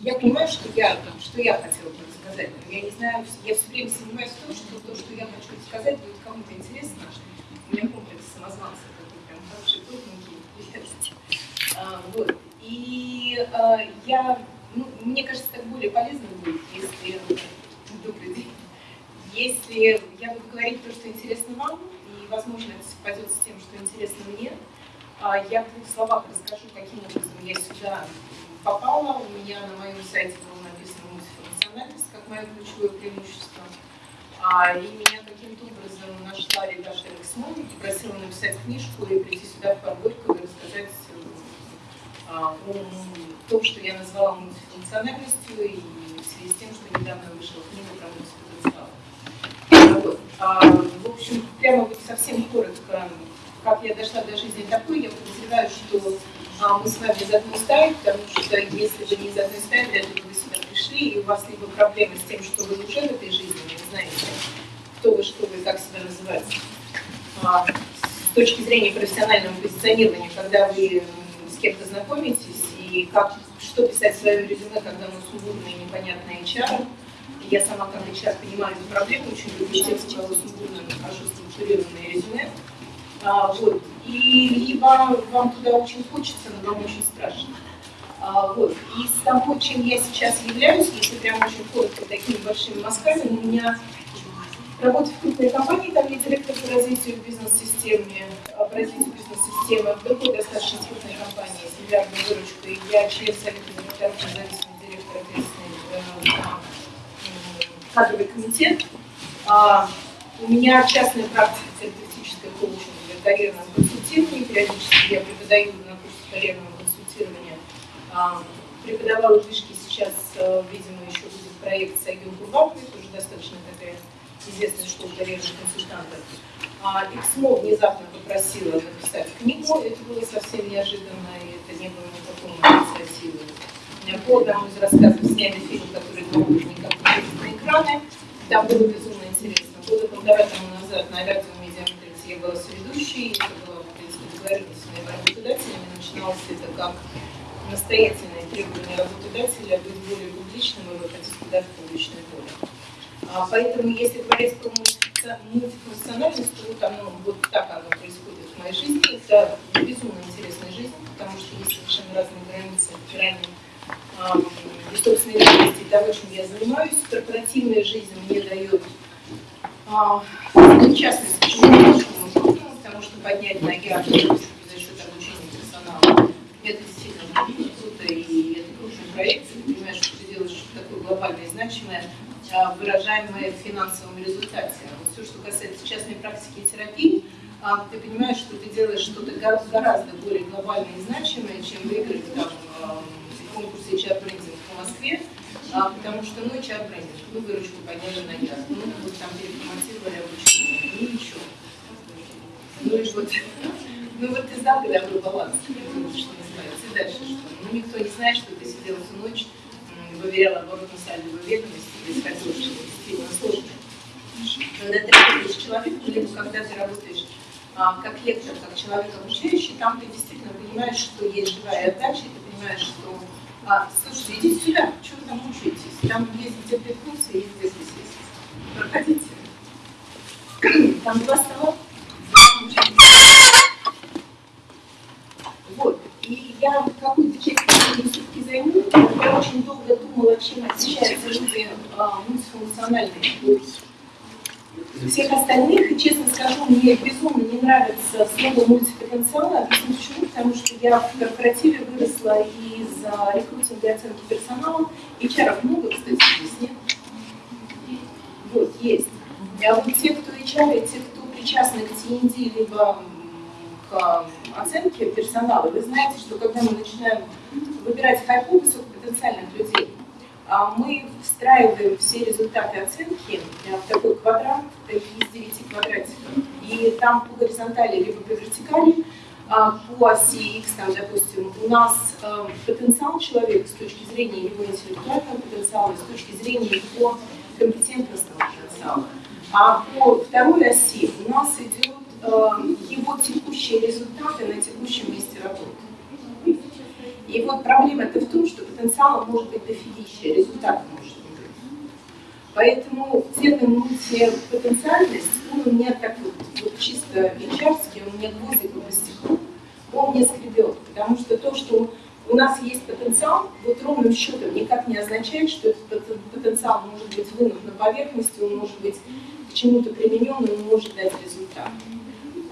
Я понимаю, что я, что я хотела бы рассказать, но я не знаю, я все время сомневаюсь в том, что то, что я хочу рассказать, будет кому-то интересно. У меня комплекс самозванца, такой прям хороший, крупненький, а, вот. И а, я, ну, мне кажется, так более полезно будет, если... Добрый день. Если я буду говорить то, что интересно вам, и, возможно, это совпадет с тем, что интересно мне, а, я в двух словах расскажу, каким образом я сюда попала. У меня на моем сайте было написано мультифункциональность как мое ключевое преимущество. А, и меня каким-то образом нашла редактор Эксмон и попросила написать книжку и прийти сюда в Подгорьково и рассказать а, о том, что я назвала мультифункциональностью и в связи с тем, что недавно вышла книга про мультипотенциал. Вот. А, в общем, прямо вот совсем коротко как я дошла до жизни такой, я подозреваю, что а, мы с вами из одной стаи, потому что если вы не из одной стаи, вряд ли вы сюда пришли, и у вас либо проблемы с тем, что вы уже в этой жизни, не знаете, кто вы, что вы, как себя называете. А, с точки зрения профессионального позиционирования, когда вы с кем-то знакомитесь, и как, что писать в своем резюме, когда мы сумбурные непонятные HR, я сама как HR понимаю эту проблему, очень люблю у кого сумбурно, хорошо структурированное резюме, а, вот. И либо вам туда очень хочется, но вам очень страшно. А, вот. И с того, чем я сейчас являюсь, если прям очень коротко, такими большими мазками, у меня работа в крупной компании, там я директор по развитию бизнес-системы, а, по развитию бизнес-системы, в достаточно крупной компании с миллиардной выручкой. Я член совета директоров, независимый директор, ответственный э, кадровый комитет. А, у меня частная практика терапевтическая коучинг карьерном консультировании, периодически я преподаю на курсе карьерного консультирования. А, преподавала вышки сейчас, э, видимо, еще будет проект Сайгюн Курбак, это уже достаточно такая известная школа карьерных консультантов. А XMO внезапно попросила написать книгу, это было совсем неожиданно, и это не было никакой инициативы. По одному из рассказов сняли фильм, который года никак не на экраны, там было безумно интересно. Года полтора тому назад на радио я была соведущей, это было, в принципе, договоренность с моими работодателями, начиналось это как настоятельное требование работодателя быть более публичным и выходить куда в публичное поле. А, поэтому, если говорить про мультифункциональность, то вот, оно, вот так оно происходит в моей жизни. Это безумно интересная жизнь, потому что есть совершенно разные границы федеральной и собственной личности того, чем я занимаюсь. Корпоративная жизнь мне дает а, частность, почему потому что поднять ноги за счет обучения персонала, это действительно круто, и это крупный проект, ты понимаешь, что ты делаешь такое глобальное и значимое, а, выражаемое в финансовом результате. А вот все, что касается частной практики и терапии, а, ты понимаешь, что ты делаешь что-то гораздо более глобальное и значимое, чем выиграть там, в конкурсе HR брендинг в Москве, потому что, ну, HR брендинг, вы выручку подняли на яд, ну, вот там переформатировали обучение, ну, ничего. Ну и вот, ну вот ты знал, когда был баланс, что называется, и дальше что? Ну никто не знает, что ты сидел всю ночь, выверял оборотную сальдовую ведомость, и исходил, что это действительно сложно. Когда ты работаешь человеком, либо когда ты работаешь а, как лектор, как человек обучающий, там ты действительно понимаешь, что есть живая отдача, и ты понимаешь, что а, слушайте, идите сюда, что вы там учитесь? Там есть где приткнуться, есть где здесь. Проходите. Там два стола, вот. И я какую-то часть все-таки займу. Я очень долго думала, чем отличаются люди а, мультифункциональные всех остальных. И честно скажу, мне безумно не нравится слово мультипотенциал. Объясню почему. Потому что я в корпоративе выросла из рекрутинга и оценки персонала. HR много, кстати, здесь нет. Вот, есть. А вот те, кто HR, и те, кто причастны к TND, либо к оценке персонала, вы знаете, что когда мы начинаем выбирать хайпу высокопотенциальных людей, а мы встраиваем все результаты оценки в такой квадрат из 9 квадратиков. И там по горизонтали либо по вертикали, а по оси X, там, допустим, у нас э, потенциал человека с точки зрения его интеллектуального потенциала, с точки зрения его компетентностного потенциала. А по второй оси у нас идет его текущие результаты на текущем месте работы. И вот проблема-то в том, что потенциал может быть дофигища, результат может не быть. Поэтому термин мультипотенциальность, он у меня так вот, вот чисто ичарский, он у меня гвоздиком по стеклу, он мне скребет, потому что то, что у нас есть потенциал, вот ровным счетом никак не означает, что этот потенциал может быть вынут на поверхности, он может быть к чему-то применен, он может дать результат.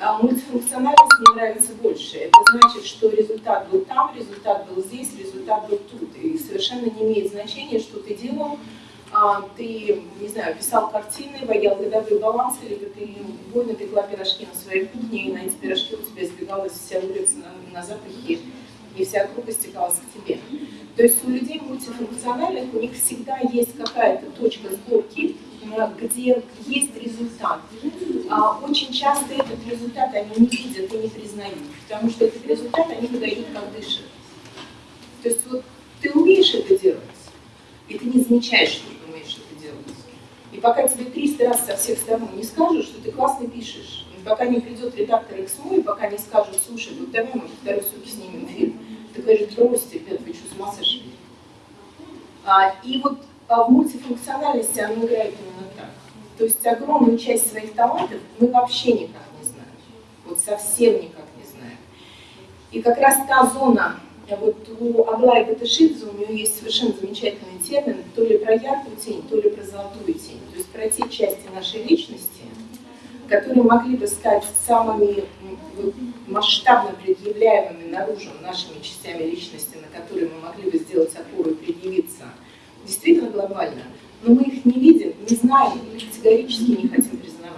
А мультифункциональность мне нравится больше. Это значит, что результат был там, результат был здесь, результат был тут. И совершенно не имеет значения, что ты делал. А, ты, не знаю, писал картины, водил годовые балансы, либо ты бойно пекла пирожки на своей кухне, и на эти пирожки у тебя сбегалась вся улица на, на запахи, и вся группа стекалась к тебе. То есть у людей мультифункциональных, у них всегда есть какая-то точка сборки, где есть результат. А очень часто этот результат они не видят и не признают, потому что этот результат они выдают как дышат. То есть вот ты умеешь это делать, и ты не замечаешь, что ты умеешь это делать. И пока тебе 300 раз со всех сторон не скажут, что ты классно пишешь, и пока не придет редактор XMO, и пока не скажут, слушай, вот давай мы второй суки снимем фильм, ты говоришь, бросьте, ты что, с ума? А, и вот в мультифункциональности оно играет именно так. То есть огромную часть своих талантов мы вообще никак не знаем. Вот совсем никак не знаем. И как раз та зона, вот у Аглаи Батышидзе у нее есть совершенно замечательный термин, то ли про яркую тень, то ли про золотую тень. То есть про те части нашей личности, которые могли бы стать самыми масштабно предъявляемыми наружу нашими частями личности, на которые мы могли бы сделать опору и предъявиться – действительно глобально, но мы их не видим, не знаем и категорически не хотим признавать.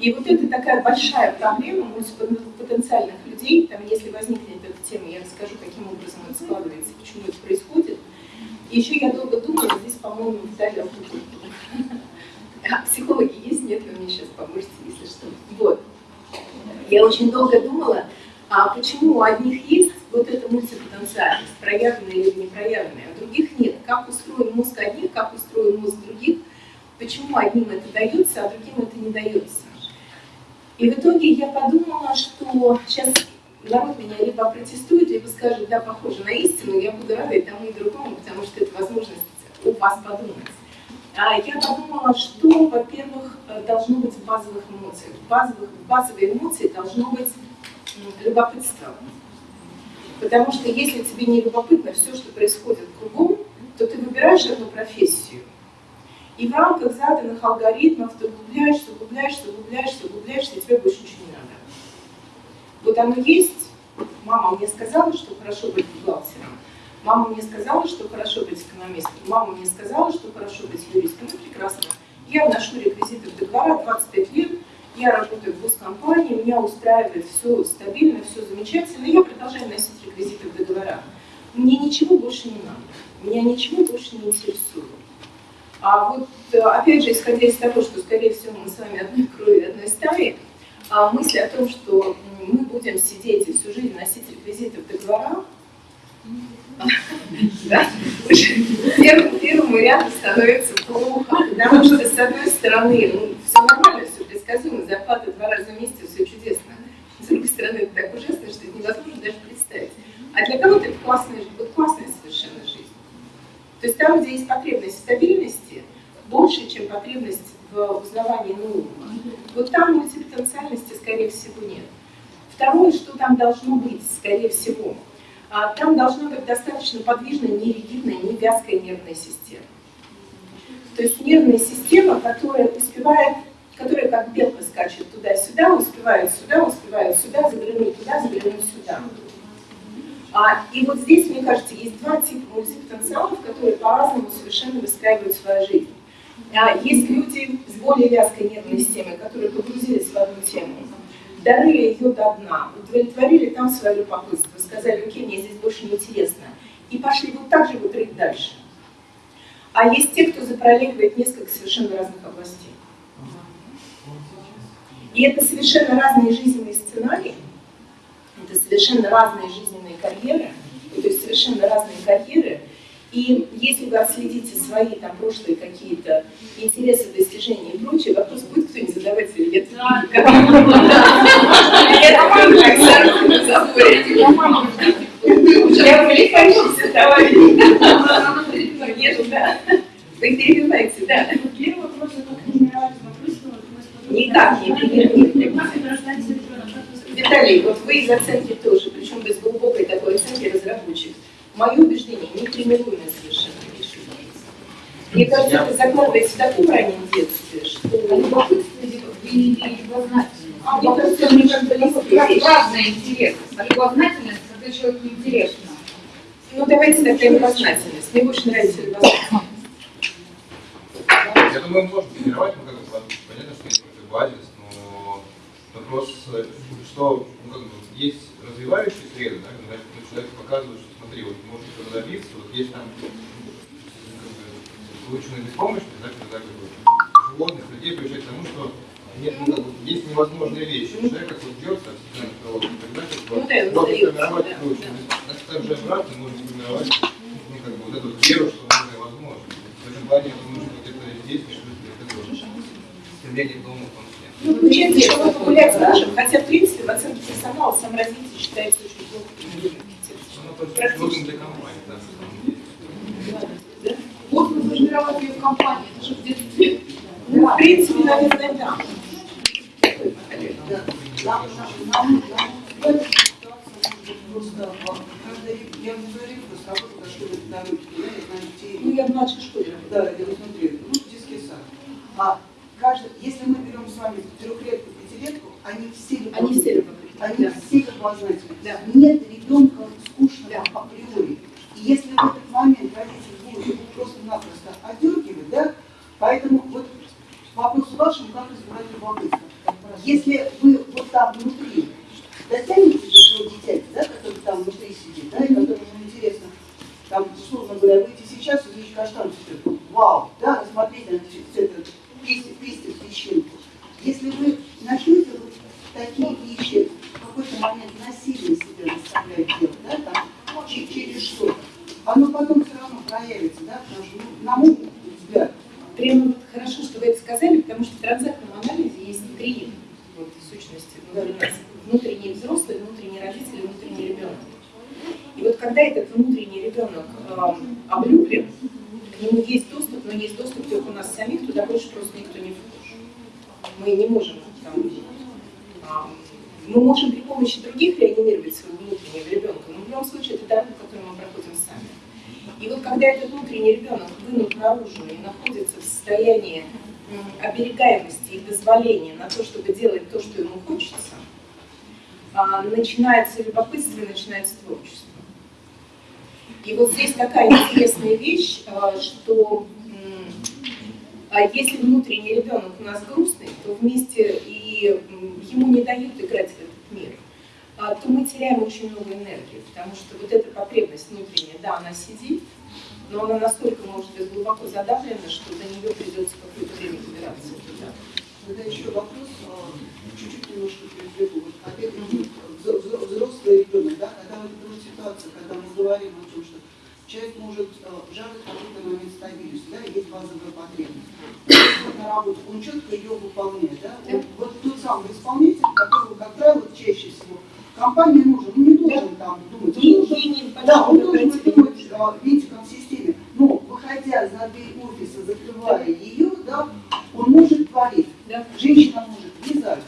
И вот это такая большая проблема потенциальных людей. Там, если возникнет эта тема, я расскажу, каким образом это складывается, почему это происходит. И еще я долго думала, здесь, по-моему, Виталий А психологи есть? Нет, вы мне сейчас поможете, если что. Вот. Я очень долго думала, а почему у одних есть вот эта мультипотенциальность, проявленная или непроявленная, а других нет. Как устроен мозг одних, как устроен мозг других, почему одним это дается, а другим это не дается. И в итоге я подумала, что сейчас народ меня либо протестует, либо скажет, да, похоже на истину, я буду рада и тому, и другому, потому что это возможность у вас подумать. А я подумала, что, во-первых, должно быть в базовых эмоциях. В базовых, в базовые эмоции должно быть любопытство. Потому что если тебе не любопытно все, что происходит кругом, то ты выбираешь эту профессию. И в рамках заданных алгоритмов ты углубляешься, углубляешься, углубляешься, углубляешься, и тебе больше ничего не надо. Вот оно есть. Мама мне сказала, что хорошо быть бухгалтером. Мама мне сказала, что хорошо быть экономистом. Мама мне сказала, что хорошо быть юристом. Ну, прекрасно. Я вношу реквизиты в договора 25 лет, я работаю в госкомпании, меня устраивает все стабильно, все замечательно, я продолжаю носить реквизиты в договорах. Мне ничего больше не надо, меня ничего больше не интересует. А вот, опять же, исходя из того, что, скорее всего, мы с вами одной крови, одной стаи, а мысль о том, что мы будем сидеть и всю жизнь носить реквизиты в договорах, первому ряду становится плохо, потому что, с одной стороны, ну, все нормально, все предсказуемо, зарплата два раза в месяц, все чудесно. С другой стороны, это так ужасно, что это невозможно даже представить. А для кого-то это классная, вот классная совершенно жизнь. То есть там, где есть потребность в стабильности, больше, чем потребность в узнавании нового. Вот там мультипотенциальности, скорее всего, нет. Второе, что там должно быть, скорее всего, а, там должна быть достаточно подвижная, не ригидная, не вязкая нервная система. То есть нервная система, которая успевает которые как белка скачет туда-сюда, успевают сюда, успевают сюда, заглянуть туда, заглянуть сюда. А, и вот здесь, мне кажется, есть два типа мультипотенциалов, которые по-разному совершенно выстраивают свою жизнь. А, есть люди с более вязкой нервной системой, которые погрузились в одну тему, дорыли ее до дна, удовлетворили там свое любопытство, сказали, окей, мне здесь больше не интересно, и пошли вот так же вот дальше. А есть те, кто запролегивает несколько совершенно разных областей. И это совершенно разные жизненные сценарии, это совершенно разные жизненные карьеры, то есть совершенно разные карьеры. И если вы отследите свои там прошлые какие-то интересы, достижения и прочее, вопрос будет кто-нибудь задавать или нет? Да. Я увлекающийся товарищ. Нет, да. Вы перебиваете, да. Первый вопрос, это как тренировать вопрос, Тренируете. Виталий, вот вы из оценки тоже, причем без глубокой такой оценки разработчик. Мое убеждение, не тренируемое совершенно решение. Мне кажется, это закладывается в таком раннем детстве, что... Любопытство или любознательность? А, мне кажется, мне как бы Как разные интересы. А любознательность, когда человеку интересно. Ну, давайте тогда любознательность. Мне больше нравится любознательность. Я думаю, можно тренировать, как бы, понятно, что есть какой-то базис, но вопрос, что, ну, как бы, есть развивающие среды, да, когда человек показывает, что смотри, вот можно этого добиться, вот есть там выученная беспомощность, да, когда как бы, животных, людей приучать к тому, что нет, ну, как бы, есть невозможные вещи. Человек как вот дерется, обсидиан провод, тогда как бы, Ну да, можно формировать да, Значит, так же обратно можно формировать ну, как бы, вот эту веру, что можно и возможно. В этом плане, я думаю, что вот это действие, что это тоже стремление к новому в том числе. Ну, получается, что мы погулять сможем, хотя, в принципе, в оценке персонала саморазвитие считается очень плохо. Ну, для компании, да, самом деле. Можно сформировать ее в компании, это же в детстве. Ну, в принципе, наверное, да. Да, нам, нам, нам, в просто каждый, я не говорю, просто работа дошли до педагогики, да, я знаю детей, Ну, я в младшей школе. да, я вот смотрю, ну, детский сад. А каждый, если мы берем с вами трехлетку, пятилетку, они все Они все любопытны. Они да. все любознательны. Да. Нет ребенка скучного Да. априори. И если в этот момент родитель будет его просто-напросто одергивать, да, поэтому вот вопрос вашему, как разбирать любопытство. Если вы вот там внутри дотянете до своего дитяти, да, который там внутри сидит, да, и которому интересно, там, условно говоря, выйти сейчас и увидеть каштан цветет. Вау, да, рассмотреть на этот листик, личинку. Если вы начнете вот такие вещи в какой-то момент насильно себя заставлять делать, да, там, че- через что-то, оно потом все равно проявится, да, потому что, ну, на мой взгляд, Прямо хорошо, что вы это сказали, потому что в транзактном анализе есть три вот, сущности внутри нас. Внутренний взрослый, внутренний родитель внутренний ребенок. И вот когда этот внутренний ребенок э, облюблен, к нему есть доступ, но есть доступ только у нас самих, туда больше просто никто не вхож. Мы не можем там, а, мы можем при помощи других реанимировать своего внутреннего ребенка, но в любом случае это дорога, которую мы проходим сами. И вот когда этот внутренний ребенок вынут наружу и находится в состоянии оберегаемости и дозволения на то, чтобы делать то, что ему хочется, а, начинается любопытство и начинается творчество. И вот здесь такая интересная вещь, что а если внутренний ребенок у нас грустный, то вместе и ему не дают играть в этот мир, а, то мы теряем очень много энергии, потому что вот эта потребность внутренняя, да, она сидит, но она настолько может быть глубоко задавлена, что до нее придется какое-то время добираться. Тогда еще вопрос, а, чуть-чуть немножко перебегу. Вот взро- взрослый ребенок, да, когда вот эта ситуация, когда мы говорим о человек может а, жаждать какой-то момент стабильности, да, есть базовая потребность. Он на работу, он четко ее выполняет, да, он, вот тот самый исполнитель, которого, как правило, чаще всего компания нужен, он не должен там думать, он должен да, он должен думать внимание. а, винтиком в системе. Но, выходя за дверь офиса, закрывая ее, да, он может творить. Да. Женщина может вязать,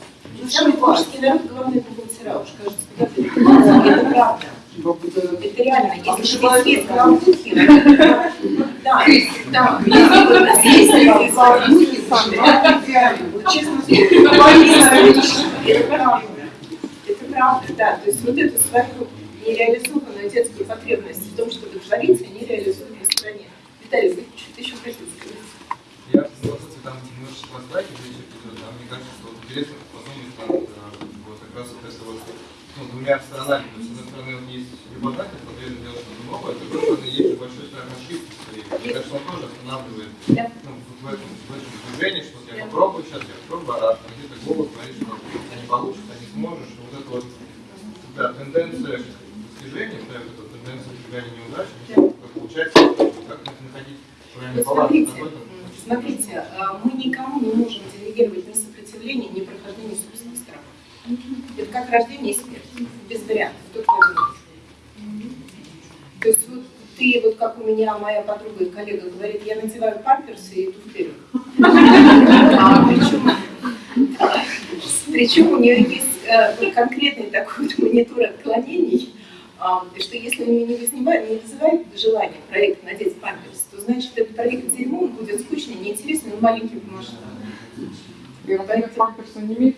Самый зашивать. народ, главное, бухгалтера, уж кажется, Это правда. Это реально, если ты Обшивают свет руками. Каламбухи, да, да, честно Это правда. Это правда, да. То есть вот эту свою нереализованную детскую потребность в том, чтобы творить, они реализуют на стороне. Виталий, вы что-то еще хотите сказать? Я просто там немножечко да, мне кажется, что интересно э, вот как раз вот это вот, ну, двумя сторонами. То есть, с одной стороны, вот что-то новое, а с другой стороны, есть большой страх ошибки. Мне кажется, он тоже останавливает Да. ну, в этом, в этом движении, что я Да. попробую сейчас, я попробую, а а где-то голос говорит, что а не получится, не сможешь, и вот это вот, да, тенденция к достижению, да, вот эта тенденция избегания неудач, как получается, как находить правильный баланс. смотрите, смотрите, а, мы никому не можем делегировать ни сопротивление, ни прохождение собственных страхов. Это как рождение и смерть, без вариантов, только один. Меня моя подруга и коллега говорит, я надеваю памперсы и иду вперед. А, причем, причем у нее есть э, конкретный такой вот монитор отклонений, а, что если у нее не вызывает, не вызывает желание проект надеть памперс, то значит этот проект дерьмо, он будет скучный, неинтересный, но маленький по масштабу. Говорят, памперсы не имеет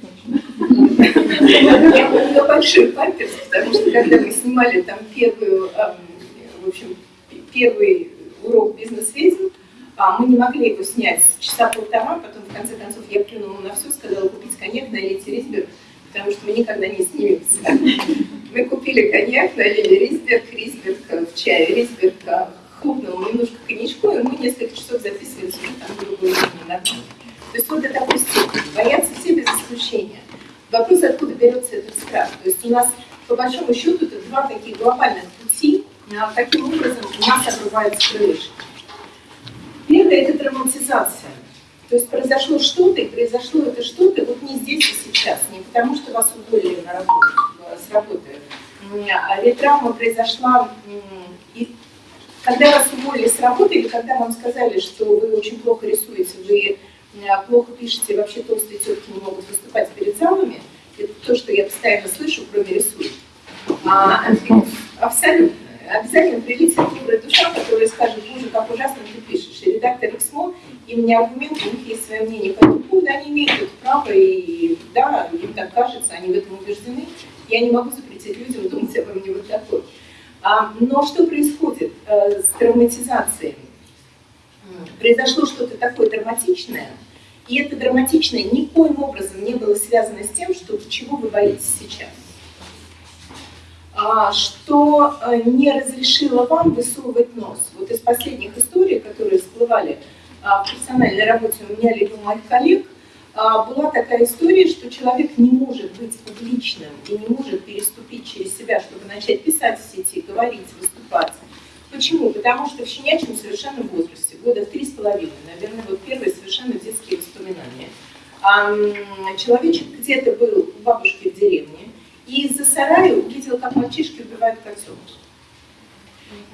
Я помню большой памперс, потому что когда мы снимали там первую, эм, в общем, первый урок бизнес-ведьм, а, мы не могли его снять часа полтора, потом в конце концов я плюнула на все, сказала купить коньяк, налить рисберг, потому что мы никогда не снимемся. Мы купили коньяк, налили рисберг, рисберг в чай, рисберг хлопнул немножко коньячку, и мы несколько часов записывали там другую нормально. То есть вот до такой степени. Боятся все без исключения. Вопрос, откуда берется этот страх. То есть у нас, по большому счету, это два таких глобальных пути, а каким образом у нас обрываются крылышки. Первое – это травматизация. То есть произошло что-то, и произошло это что-то вот не здесь и сейчас, не потому что вас уволили на работу, с работы. А ретравма произошла, и когда вас уволили с работы, или когда вам сказали, что вы очень плохо рисуете, вы плохо пишете, вообще толстые тетки не могут выступать перед залами, это то, что я постоянно слышу, кроме рисунка. А, абсолютно. Обязательно прилетит добрая душа, которая скажет, боже, как ужасно ты пишешь. И редактор Эксмо, и мне аргументы, у них есть свое мнение по этому они имеют это право, и да, им так кажется, они в этом убеждены. Я не могу запретить людям думать обо мне вот такой. А, но что происходит э, с травматизацией? Произошло что-то такое драматичное, и это драматичное никоим образом не было связано с тем, что чего вы боитесь сейчас. А, что э, не разрешило вам высовывать нос. Вот из последних историй, которые всплывали а, в профессиональной работе у меня либо у моих коллег, а, была такая история, что человек не может быть публичным и не может переступить через себя, чтобы начать писать в сети, говорить, выступать. Почему? Потому что в щенячьем совершенно возрасте, года в три с половиной, наверное, вот первые совершенно детские воспоминания. Человечек где-то был у бабушки в деревне, и из-за сарая увидел, как мальчишки убивают котенка.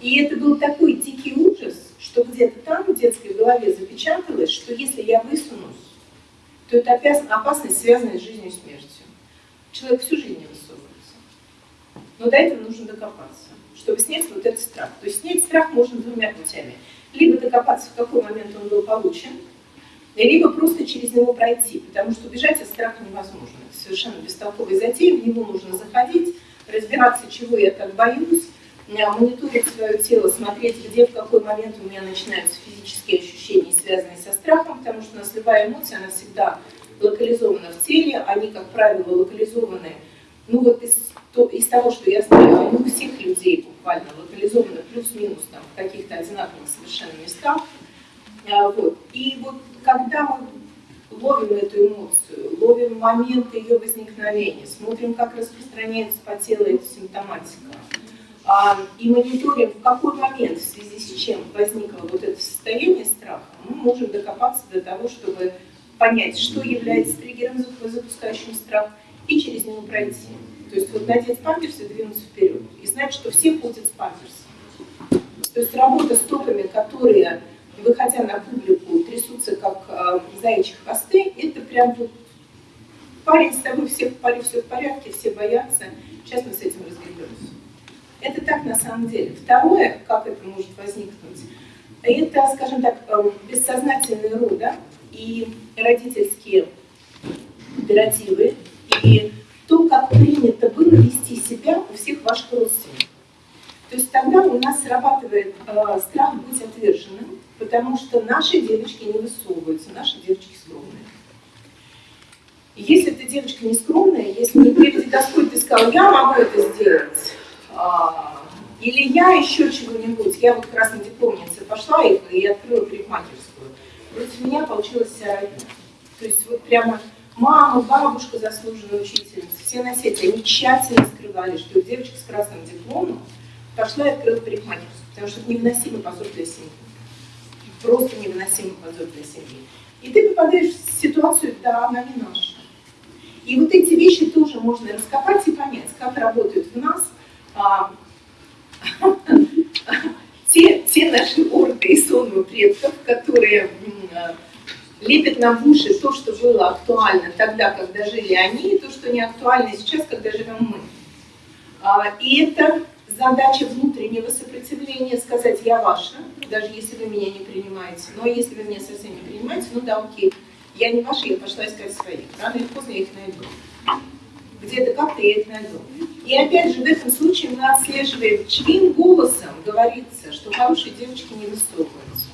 И это был такой дикий ужас, что где-то там в детской голове запечаталось, что если я высунусь, то это опасность, связанная с жизнью и смертью. Человек всю жизнь не высовывается. Но до этого нужно докопаться чтобы снять вот этот страх. То есть снять страх можно двумя путями. Либо докопаться, в какой момент он был получен, либо просто через него пройти, потому что убежать от страха невозможно. Совершенно бестолковый затея, в него нужно заходить, разбираться, чего я так боюсь, мониторить свое тело, смотреть, где, в какой момент у меня начинаются физические ощущения, связанные со страхом, потому что у нас любая эмоция, она всегда локализована в теле, они, как правило, локализованы, ну вот из то из того, что я знаю, они у всех людей буквально локализованы плюс-минус там, в каких-то одинаковых совершенно местах. А, вот. И вот когда мы ловим эту эмоцию, ловим момент ее возникновения, смотрим, как распространяется по телу эта симптоматика, а, и мониторим, в какой момент, в связи с чем возникло вот это состояние страха, мы можем докопаться до того, чтобы понять, что является триггером, запускающим страх, и через него пройти. То есть вот надеть памперсы и двинуться вперед. И знать, что все ходят с памперсом. То есть работа с топами, которые, выходя на публику, трясутся как э, заячьи хвосты, это прям вот парень с тобой, все, все в порядке, все боятся. Сейчас мы с этим разберемся. Это так на самом деле. Второе, как это может возникнуть, это, скажем так, эм, бессознательные рода и родительские императивы, и то, как принято было вести себя у всех ваших родственников. То есть тогда у нас срабатывает э, страх быть отверженным, потому что наши девочки не высовываются, наши девочки скромные. И если ты девочка не скромная, если приведи Господь, ты сказал, я могу это сделать, а, или я еще чего-нибудь, я вот как раз на дипломнице пошла и, и открыла парикмахерскую. Против меня получилась вся родня. То есть вот прямо мама, бабушка заслуженная учительница, все на сети, они тщательно скрывали, что девочка с красным дипломом пошла и открыла парикмахерскую, потому что это невыносимый позор для семьи. Просто невыносимый позор для семьи. И ты попадаешь в ситуацию, да, она не наша. И вот эти вещи тоже можно раскопать и понять, как работают в нас а, те, те наши орды и сонмы предков, которые лепят нам в уши то, что было актуально тогда, когда жили они, и то, что не актуально сейчас, когда живем мы. А, И это задача внутреннего сопротивления, сказать «я ваша», даже если вы меня не принимаете. Но если вы меня совсем не принимаете, ну да, окей, я не ваша, я пошла искать своих. Рано или поздно я их найду. Где-то как-то я их найду. И опять же, в этом случае мы отслеживаем, чьим голосом говорится, что хорошие девочки не высовываются.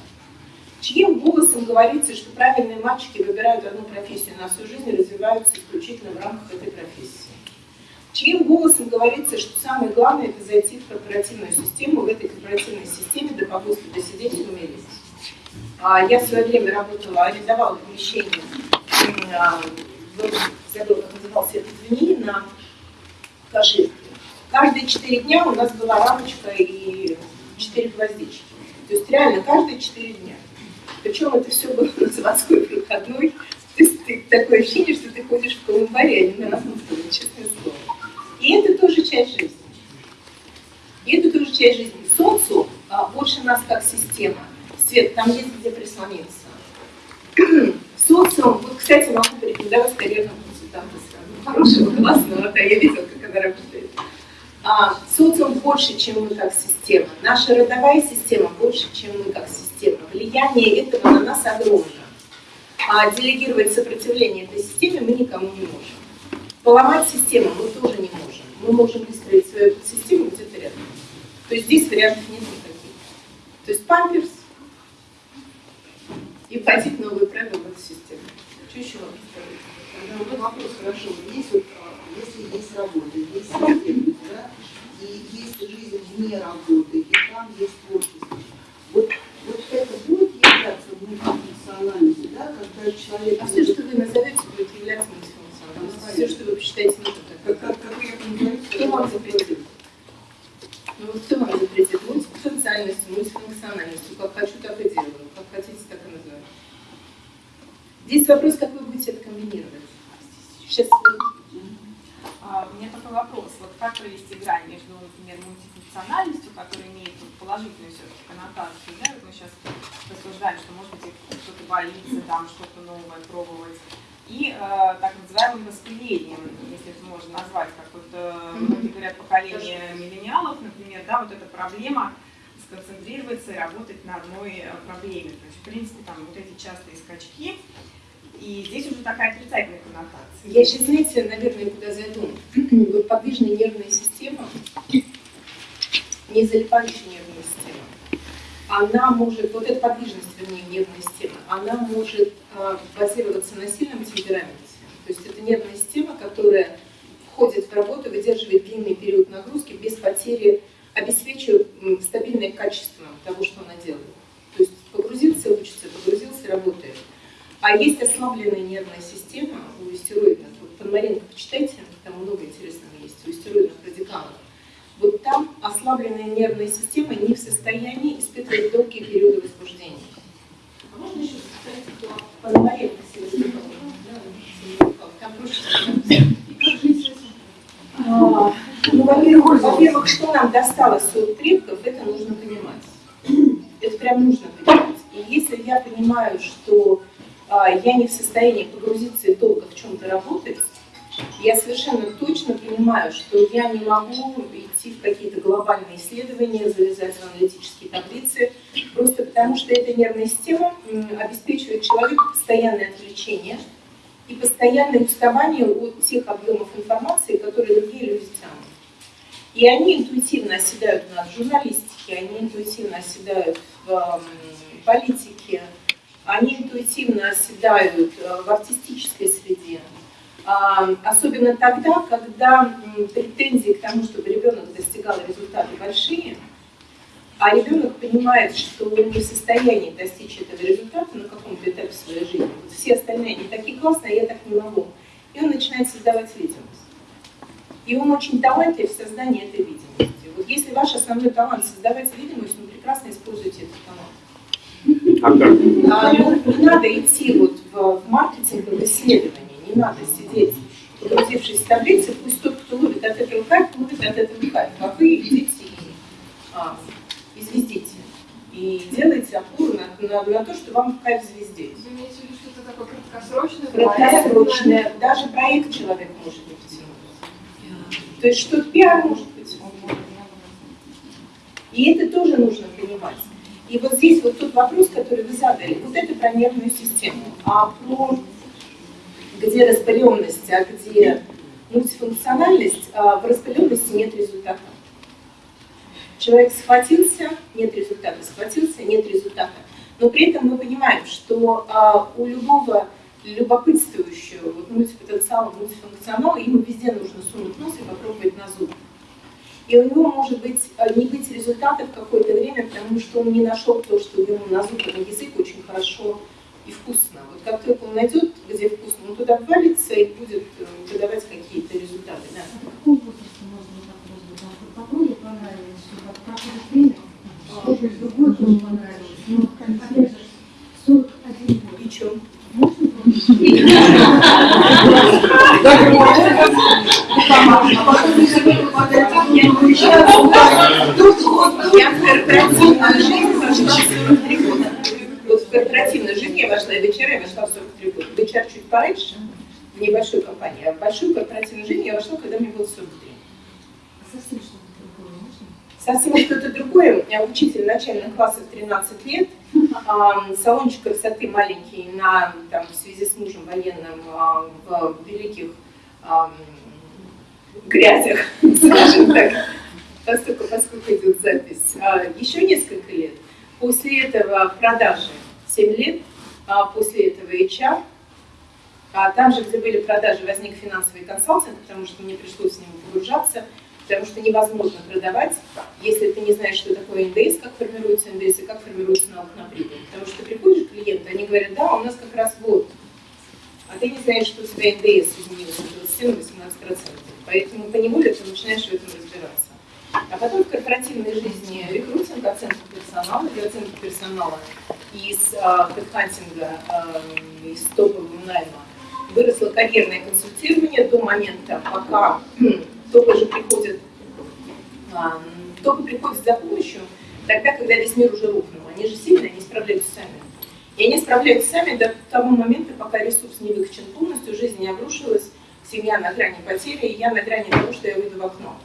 Чьим голосом говорится, что правильные мальчики выбирают одну профессию на всю жизнь и развиваются исключительно в рамках этой профессии. Чьим голосом говорится, что самое главное это зайти в корпоративную систему, в этой корпоративной системе до погоста досидеть и умереть. А, Я в свое время работала, арендовала помещение, забыла, как назывался этот ВНИ, на Каширке. Каждые четыре дня у нас была рамочка и четыре гвоздички. То есть реально каждые четыре дня. Причем это все было на заводской проходной. То есть ты, такое ощущение, что ты ходишь в колумбаре, а не на Расмутове, честное слово. И это тоже часть жизни. И это тоже часть жизни. Социум а, больше нас как система. Свет, там есть где прислониться. Социум, вот, кстати, могу порекомендовать карьерного консультанта сразу. Хорошего, классного, да, я видела, как она работает. А, социум больше, чем мы как система. Наша родовая система больше, чем мы как система. Влияние этого на нас огромно. А делегировать сопротивление этой системе мы никому не можем. Поломать систему мы тоже не можем. Мы можем выстроить свою систему где-то рядом. То есть здесь вариантов нет никаких. То есть памперс и вводить новые правила в эту систему. Что еще вам сказать? Вот вопрос, хорошо, есть вот, а, если есть работа, есть семья, да, и есть жизнь вне работы, и там есть творчество. Вот, вот это будет являться мультифункциональностью, да, когда человек... А все, что вы назовете, будет являться мультифункциональностью. Все, что вы посчитаете нужным. Как, как, как я понимаю, Кто вам запретил? Ну вот кто вам запретит? Мультифункциональностью, мультифункциональностью. Как хочу, так и делаю. Как хотите, так и называю. Здесь вопрос, как вы будете это комбинировать. Сейчас А, У меня такой вопрос. Вот как провести грань между, например, мультифункциональностью, которая имеет положительную все-таки коннотацию, да, вот мы сейчас рассуждаем, что, может быть, кто-то боится там что-то новое пробовать, и э, так называемым распылением, если это можно назвать, как вот э, многие говорят, поколение миллениалов, например, да, вот эта проблема сконцентрироваться и работать на одной э, проблеме. То есть, в принципе, там вот эти частые скачки, и здесь уже такая отрицательная коннотация. Я сейчас, знаете, наверное, куда зайду. Вот подвижная нервная система, не залипающая нервная она может, вот эта подвижность, вернее, нервной системы, она может а, базироваться на сильном темпераменте. То есть это нервная система, которая входит в работу, выдерживает длинный период нагрузки без потери, обеспечивая м, стабильное качество того, что она делает. То есть погрузился, учится, погрузился, работает. А есть ослабленная нервная система у истероидных. Вот Пономаренко почитайте, там много интересного есть у истероидных радикалов. Вот там ослабленная нервная система не в состоянии испытывать долгие периоды возбуждения. А можно еще сказать, Там проще. А, Ну, во-первых, во-первых, что нам досталось от предков, это нужно понимать. Это прям нужно понимать. И если я понимаю, что а, я не в состоянии погрузиться и долго в чем-то работать, я совершенно точно понимаю, что я не могу идти в какие-то глобальные исследования, залезать в аналитические таблицы, просто потому что эта нервная система обеспечивает человеку постоянное отвлечение и постоянное уставание от тех объемов информации, которые другие люди тянут. И они интуитивно оседают у нас в журналистике, они интуитивно оседают в политике, они интуитивно оседают э, в артистической среде. А, Особенно тогда, когда претензии к тому, чтобы ребенок достигал результаты большие, а ребенок понимает, что он не в состоянии достичь этого результата на каком-то этапе своей жизни. Вот все остальные, они такие классные, а я так не могу. И он начинает создавать видимость. И он очень талантлив в создании этой видимости. Вот если ваш основной талант создавать видимость, ну прекрасно используйте этот талант. А как? А, ну, не надо идти вот в, в маркетинг, в исследование, не надо сидеть, погрузившись в таблицы, пусть тот, кто ловит от этого кайф, ловит от этого кайф, а вы идите и а, и звездите. И делайте опору на, на, на то, что вам кайф звезде. Вы имеете в виду что-то такое краткосрочное? Краткосрочное, даже проект человек может не потянуть. То есть что-то пиар может быть. И это тоже нужно понимать. И вот здесь вот тот вопрос, который вы задали, вот это про нервную систему. А про где распыленность, а где мультифункциональность, а в распыленности нет результата. Человек схватился, нет результата, схватился, нет результата. Но при этом мы понимаем, что а, у любого любопытствующего вот, мультипотенциала, мультифункционала ему везде нужно сунуть нос и попробовать на зуб. И у него может быть а, не быть результата в какое-то время, потому что он не нашел то, что ему на зуб на язык очень хорошо и вкусно. Вот как только он найдет, где вкусно, он туда ввалится и будет э, выдавать какие-то результаты. Да. Каком возрасте можно вопрос задать? Погоде понравилось, что проходит время, что-то другое тоже понравилось, но в конце 41 год. И? Можно Я в корпоративную жизнь вошла в 43 года. Корпоративную жизнь я вошла, и в HR я вошла в 43 года. В HR чуть пораньше, в небольшой компании, а в большую корпоративную жизнь я вошла, когда мне было 43. Совсем что-то другое можно? Совсем что-то другое. Я учитель начальных классов 13 лет. Салончик красоты маленький на, там, в связи с мужем военным а, в великих грязях, скажем так, поскольку, поскольку идет запись. А, Еще несколько лет. После этого продажи 7 лет, а после этого HR. А там же, где были продажи, возник финансовый консалтинг, потому что мне пришлось в него погружаться, потому что невозможно продавать, если ты не знаешь, что такое НДС, как формируется НДС и как формируется налог на прибыль. Потому что приходишь к клиенту, они говорят, да, у нас как раз вот. А ты не знаешь, что у тебя НДС изменился с 27 на 18%. Поэтому поневоле ты начинаешь в этом разбираться. А потом в корпоративной жизни рекрутинг, оценка персонала, и оценка персонала из э, э, из топового найма выросло карьерное консультирование до момента, пока топы же приходят, а, топы приходят за помощью тогда, когда весь мир уже рухнул. Они же сильные, они справляются сами. И они справляются сами до того момента, пока ресурс не выкачан полностью, жизнь не обрушилась, семья на грани потери, и я на грани того, что я выйду в окно.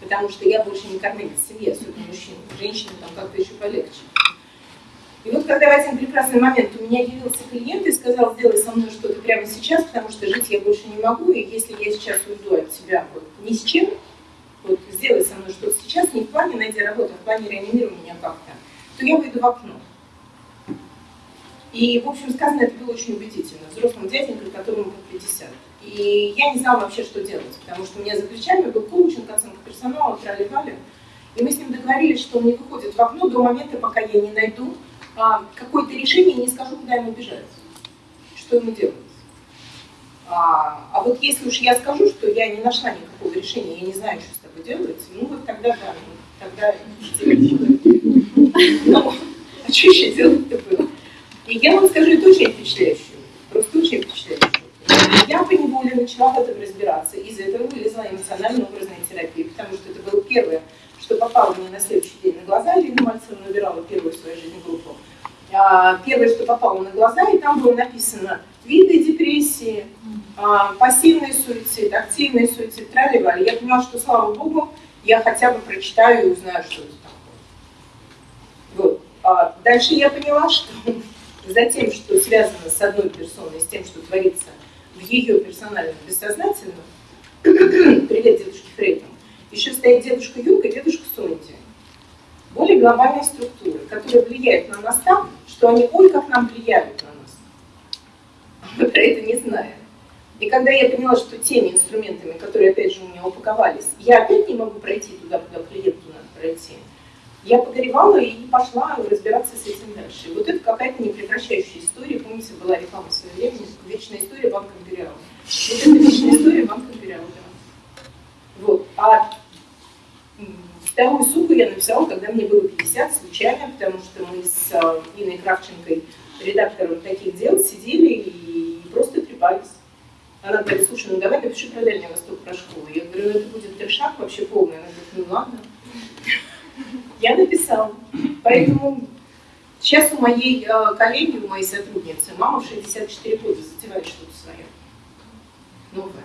Потому что я больше не кормилец семьи, особенно мужчин. Женщины там как-то еще полегче. И вот когда в один прекрасный момент у меня явился клиент и сказал, сделай со мной что-то прямо сейчас, потому что жить я больше не могу, и если я сейчас уйду от тебя вот, ни с чем, вот сделай со мной что-то сейчас, не в плане найти работу, а в плане реанимируй меня как-то, то я выйду в окно. И, в общем, сказано это было очень убедительно, взрослым дяденькой, которому под 50. И я не знала вообще, что делать, потому что у меня за плечами был коучинг, оценка персонала, трали-вали. И мы с ним договорились, что он не выходит в окно до момента, пока я не найду а, какое-то решение и не скажу, куда ему бежать, что ему делать. А, а вот если уж я скажу, что я не нашла никакого решения, я не знаю, что с тобой делать, ну вот тогда да, ну, тогда ну, а что еще делать-то было? И я вам скажу, это очень впечатляющее, просто очень впечатляющее. Я по неволе начала в этом разбираться, из этого вылезла эмоционально-образная терапия, потому что это было первое, что попало мне на следующий день на глаза, Ирина Мальцева набирала первую в своей жизни группу. А, первое, что попало на глаза, и там было написано виды депрессии, а, пассивный суицид, активный суицид, трали Я поняла, что, слава богу, я хотя бы прочитаю и узнаю, что это такое. Вот. А дальше я поняла, что за тем, что связано с одной персоной, с тем, что творится в ее персональном бессознательном, привет дедушке Фрейтам, еще стоит дедушка Юрка и дедушка Сонди. Более глобальные структуры, которые влияют на нас так, что они, ой, как нам влияют на нас. Мы про это не знаем. И когда я поняла, что теми инструментами, которые, опять же, у меня упаковались, я опять не могу пройти туда, куда клиенту надо пройти, я погоревала и пошла разбираться с этим дальше. И вот это какая-то непрекращающая история. Помните, была реклама в свое время, вечная история Банка Империала. Вот это вечная история Банка Империала, да. Вот. А вторую суку я написала, когда мне было 50, случайно, потому что мы с э, Иной Кравченкой, редактором таких дел, сидели и просто трепались. Она говорит, слушай, ну давай напиши про Дальний Восток, про школу. Я говорю, ну это будет трешак вообще полный. Она говорит, ну ладно. Я написала. Поэтому сейчас у моей э, коллеги, у моей сотрудницы, мама в 64 года затевает что-то свое. Новое.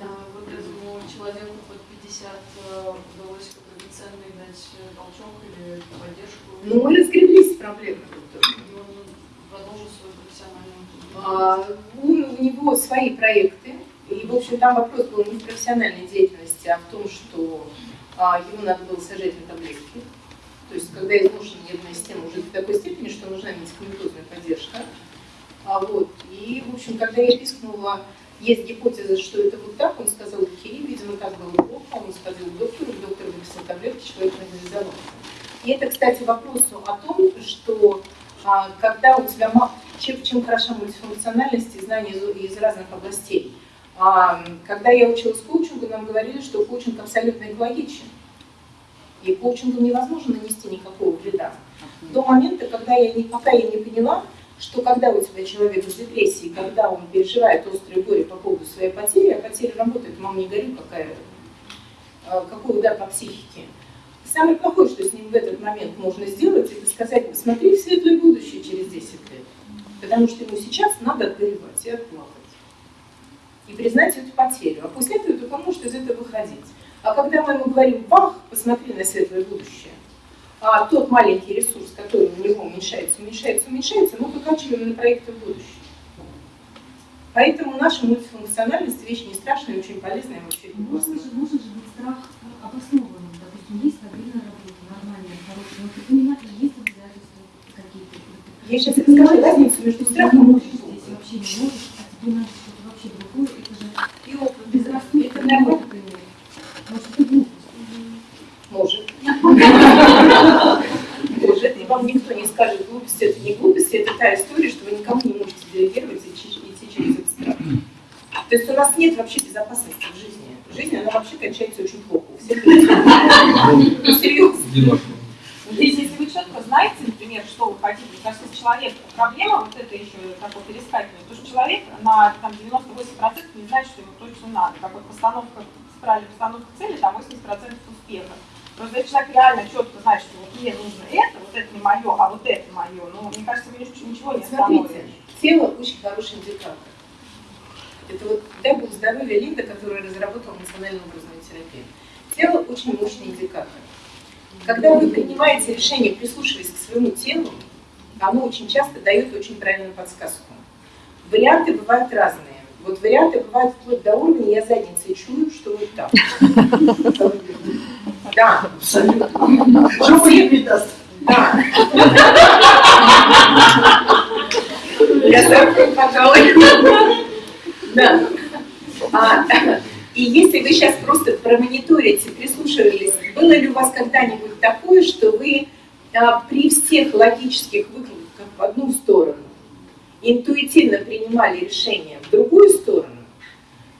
А вот этому человеку под 50 э, удалось какой-то ценный дать толчок или поддержку? Ну, мы разгреблись с проблемой. И он продолжил свою профессиональную А, у, у него свои проекты, и, в общем, там вопрос был не в профессиональной деятельности, а в том, что а, ему надо было сажать на таблетки. То есть, когда изношена нервная система уже до такой степени, что нужна медикаментозная поддержка. А, вот. И, в общем, когда я пискнула, есть гипотеза, что это вот так, он сказал, окей, видимо, так было плохо, он сходил к доктору, доктор выписал таблетки, человек нормализовался. И это, кстати, вопросу о том, что а, когда у тебя чем, чем хороша мультифункциональность и знания из, из разных областей. А, когда я училась коучингу, нам говорили, что коучинг абсолютно экологичен. И коучингу невозможно нанести никакого вреда. До момента, когда я не, пока я не поняла, что когда у тебя человек в депрессии, когда он переживает острое горе по поводу своей потери, а потеря работает, мам, не горю, какая, а, какой удар по психике. Самое плохое, что с ним в этот момент можно сделать, это сказать, посмотри в светлое будущее через 10 лет. Потому что ему сейчас надо отгоревать и отплакать. И признать эту потерю. А после этого только может из этого выходить. А когда мы ему говорим, бах, посмотри на светлое будущее, а тот маленький ресурс, который у него уменьшается, уменьшается, уменьшается, мы выкачиваем на проекты в будущее. Поэтому наша мультифункциональность вещь не страшная, очень полезная, вообще Можно же, может же быть страх обоснованным. Допустим, есть стабильная работа, нормальная, хорошая, но понимаешь, есть обязательства какие-то. Я сейчас расскажу разницу между страхом и здесь вообще не можешь, а тебе надо что-то вообще другое, это же И опыт. Это нормально. Может. Может. И вам никто не скажет, глупость это не глупость, это та история, что вы никому не можете делегировать и идти через этот страх. То есть у нас нет вообще безопасности в жизни. Жизнь, она вообще кончается очень плохо. У всех Ну, серьезно. Здесь, если вы четко знаете, например, что вы хотите, кажется, если человек, проблема вот это еще такое перескакивание, то что человек на там, 98% не знает, что ему точно надо. Как вот постановка, правильная постановка цели, там 80% успеха. Просто если человек реально четко знает, что вот мне нужно это, вот это не мое, а вот это мое, ну, мне кажется, вы ничего ничего не Смотрите, остановите. тело очень хороший индикатор. Это вот, дай бог здоровья Линда, которая разработала эмоционально-образную терапию. Тело очень мощный индикатор. Когда вы принимаете решение, прислушиваясь к своему телу, оно очень часто дает очень правильную подсказку. Варианты бывают разные. Вот варианты бывают вплоть до уровня, я задницей чую, что вот так. Да, Абсолютно. Жопу не передаст. да. Я завтра, пожалуй. Да. А, и если вы сейчас просто промониторите, прислушивались, было ли у вас когда-нибудь такое, что вы а, при всех логических выкладках в одну сторону интуитивно принимали решение в другую сторону,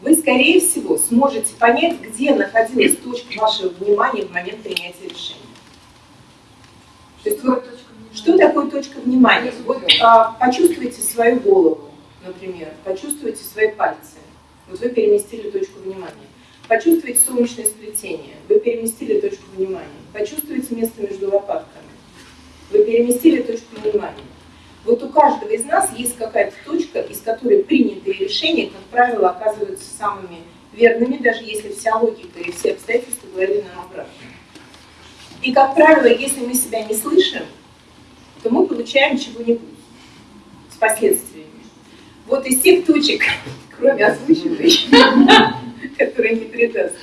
вы, скорее всего, сможете понять, где находилась точка вашего внимания в момент принятия решения. То есть вы что такое точка внимания? Вот а, почувствуйте свою голову, например, почувствуйте свои пальцы. Вот вы переместили точку внимания. Почувствуйте солнечное сплетение. Вы переместили точку внимания. Почувствуйте место между лопатками. Вы переместили точку внимания. Вот у каждого из нас есть какая-то точка, из которой принятые решения, как правило, оказываются самыми верными, даже если вся логика и все обстоятельства говорили нам обратно. И, как правило, если мы себя не слышим, то мы получаем чего-нибудь с последствиями. Вот из тех точек, кроме озвученной, которая не придаст,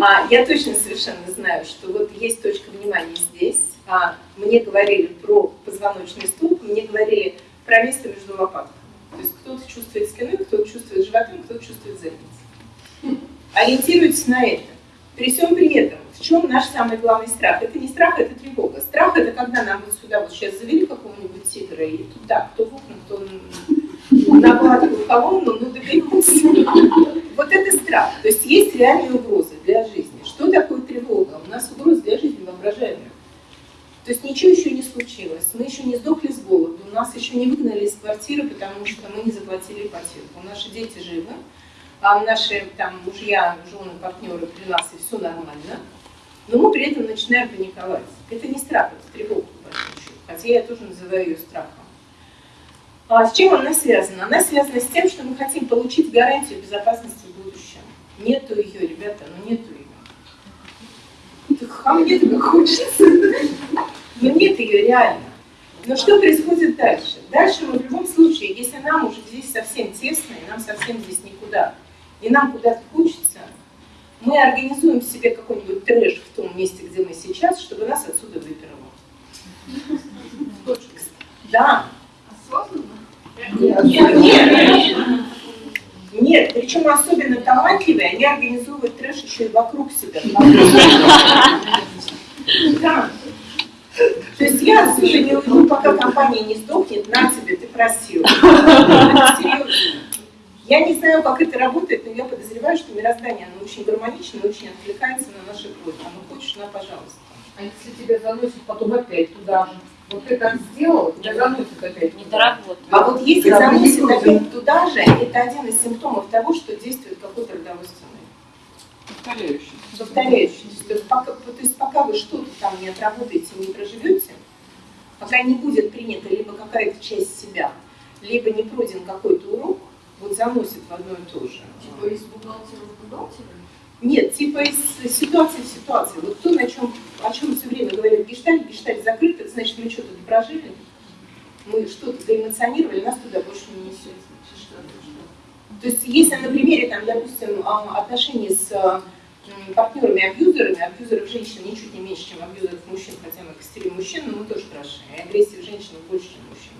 а, я точно совершенно знаю, что вот есть точка внимания здесь. А, мне говорили про позвоночный столб, мне говорили про место между лопатками. То есть кто-то чувствует спиной, кто-то чувствует животом, кто-то чувствует задницей. Ориентируйтесь на это. При всем при этом, в чем наш самый главный страх? Это не страх, это тревога. Страх это когда нам вот сюда вот сейчас завели какого-нибудь тигра и туда, кто в окна, кто на гладкую колонну, ну доберемся. Вот это страх. То есть есть реальные угрозы для жизни. Что такое тревога? У нас угрозы для жизни воображаемые. То есть ничего еще не случилось. Мы еще не сдохли с голоду, нас еще не выгнали из квартиры, потому что мы не заплатили ипотеку. Наши дети живы, а наши там мужья, жены, партнеры при нас, и все нормально. Но мы при этом начинаем паниковать. Это не страх, это тревога, по хотя я тоже называю ее страхом. А с чем она связана? Она связана с тем, что мы хотим получить гарантию безопасности в будущем. Нету ее, ребята, ну нету ее. Так, а мне так хочется. Но нет ее реально. Но что происходит дальше? Дальше мы в любом случае, если нам уже здесь совсем тесно, и нам совсем здесь никуда, и нам куда-то хочется, мы организуем себе какой-нибудь трэш в том месте, где мы сейчас, чтобы нас отсюда выперло. Да. Осознанно? Нет, нет. Нет, причем особенно талантливые, они организовывают трэш еще и вокруг себя. Да. То есть я отсюда не уйду, пока компания не сдохнет, на тебе, ты просил. Я не знаю, как это работает, но я подозреваю, что мироздание, оно очень гармонично очень откликается на наши просьбы. А ну хочешь, на, пожалуйста. А если тебя заносит потом опять туда же? Вот ты так сделал, тебя заносит опять. Не доработал. А вот если заносит не опять туда же, это один из симптомов того, что действует какой-то родовой сценарий. Повторяющийся. повторяющийся. То есть пока, то есть пока вы что-то там не отработаете, не проживете, пока не будет принята либо какая-то часть себя, либо не пройден какой-то урок, вот заносит в одно и то же. Типа из бухгалтера в бухгалтера? Нет, типа из ситуации в ситуации. Вот то, на чем, о чем все время говорят гештальт, гештальт закрыт, это значит, мы что-то прожили, мы что-то заэмоционировали, нас туда больше не несет. То есть если на примере, там, допустим, а, отношений с а, м, партнерами-абьюзерами, абьюзеров женщин ничуть не меньше, чем абьюзеров мужчин, хотя мы костерим мужчин, но мы тоже хороши, и агрессии в больше, чем мужчин.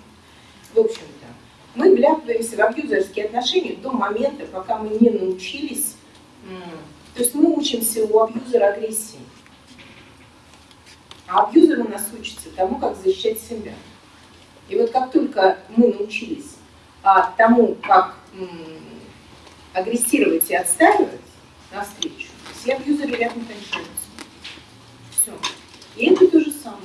В общем-то, мы вляпываемся в абьюзерские отношения до момента, пока мы не научились, то есть мы учимся у абьюзера агрессии. А абьюзер у нас учится тому, как защищать себя. И вот как только мы научились а, тому, как агрессировать и отстаивать навстречу, все абьюзеры рядом кончаются. Все. И это то же самое.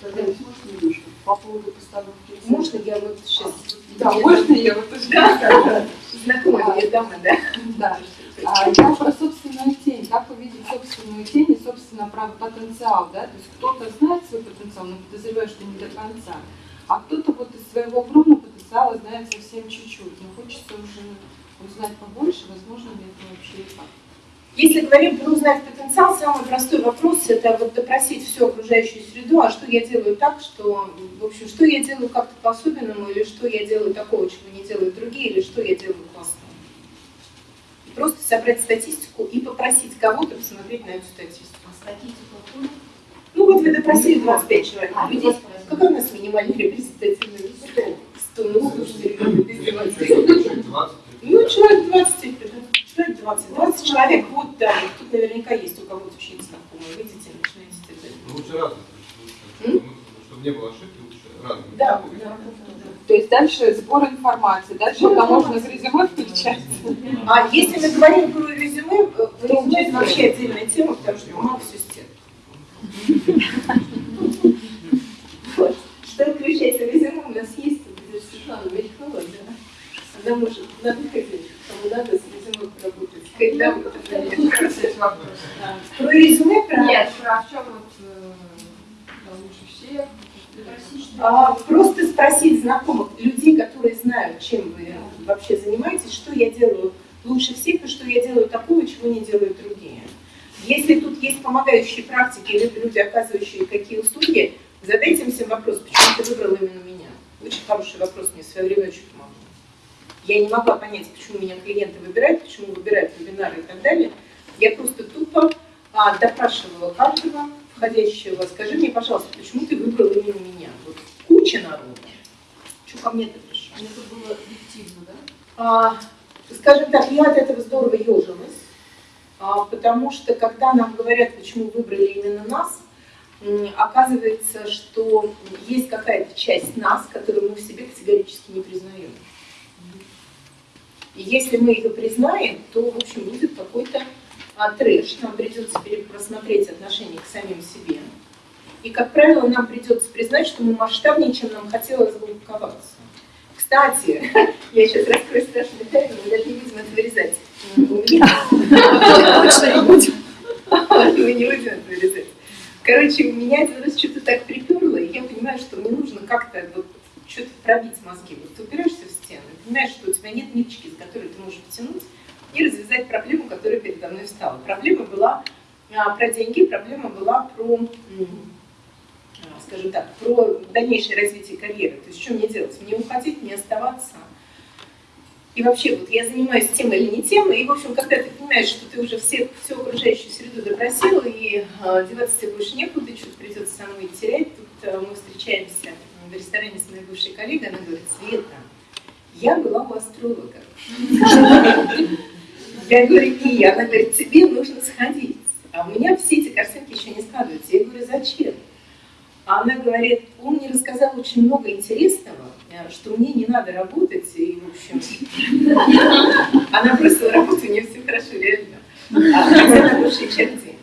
Тогда можно немножко по поводу постановки? Можно я вот сейчас... Да, можно я вот уже Да, знакомая мне дама, да? Да. А, я про собственную тень. Как увидеть собственную тень и, собственно, про потенциал, да? То есть кто-то знает свой потенциал, но подозревает, что не до конца. А кто-то вот из своего огромного потенциала знает совсем чуть-чуть. Но хочется уже узнать побольше, возможно ли это вообще и как. Если говорим про узнать потенциал, самый простой вопрос – это вот допросить всю окружающую среду, а что я делаю так, что, в общем, что я делаю как-то по-особенному, или что я делаю такого, чего не делают другие, или что я делаю классно. Просто собрать статистику и попросить кого-то посмотреть на эту статистику. А статистику откуда? Ну вот вы допросили 25 человек. А, людей. 25. Какой у нас минимальный репрезентативный 100? 100, ну слушайте, ребята, без издевательств. Человек 20. Ну, человек 20, человек 20, 20 человек, вот, да, тут наверняка есть у кого-то ученицы знакомые, видите, начинаете это. Ну, лучше? Лучше, Чтобы не было ошибки, лучше разных. Да, да. То есть дальше сбор информации, дальше это можно в резюме включать. А если мы говорим про резюме, э, резюме это вообще отдельная тема, потому что бумага все. Вот. Что включается в резюме, у нас есть тут здесь Светлана Мелькова, да. Она может на выходе, кому надо с резюме поработать. Когда вы наверное. Да. Про резюме, про... Нет, про в чем вот э, лучше всех. А, просто спросить знакомых, людей, которые знают, чем вы вообще занимаетесь, что я делаю лучше всех и что я делаю такого, чего не делают другие. Если тут есть помогающие практики или люди, оказывающие какие услуги, задайте им всем вопрос, почему ты выбрал именно меня. Очень хороший вопрос, мне в свое время очень помогло. Я не могла понять, почему меня клиенты выбирают, почему выбирают вебинары и так далее. Я просто тупо а, допрашивала каждого входящего. Скажи мне, пожалуйста, почему ты выбрал именно меня? Вот куча народу. Что ко мне-то пришел? Это было объективно, да? А, скажем так, я от этого здорово ежилась, а, потому что когда нам говорят, почему выбрали именно нас, оказывается, что есть какая-то часть нас, которую мы в себе категорически не признаем. И если мы ее признаем, то, в общем, будет какой-то а, трэш, нам придется перепросмотреть отношение к самим себе. И, как правило, нам придется признать, что мы масштабнее, чем нам хотелось бы упаковаться. Кстати, я сейчас раскрою страшную тайну, мы даже не будем это вырезать. У точно не будем. Мы не будем это вырезать. Короче, меня один раз что-то так приперло, и я понимаю, что мне нужно как-то вот что-то пробить мозги. Вот ты упираешься в понимаешь, что у тебя нет ниточки, с которой ты можешь потянуть и развязать проблему, которая передо мной встала. Проблема была а, про деньги, проблема была про, а, скажем так, про дальнейшее развитие карьеры. То есть что мне делать? Мне уходить, мне оставаться? И вообще, вот я занимаюсь тем или не тем, и, в общем, когда ты понимаешь, что ты уже все, всю окружающую среду допросил, и э, деваться тебе больше некуда, что-то придется самой терять, тут э, мы встречаемся в ресторане с моей бывшей коллегой, она говорит, Света, я была у астролога. Я говорю, и она говорит, тебе нужно сходить. А у меня все эти картинки еще не складываются. Я говорю, зачем? А она говорит, он мне рассказал очень много интересного, э, что мне не надо работать, и, в общем, она бросила работу, у нее все хорошо, реально. А хотя на бывшей черте.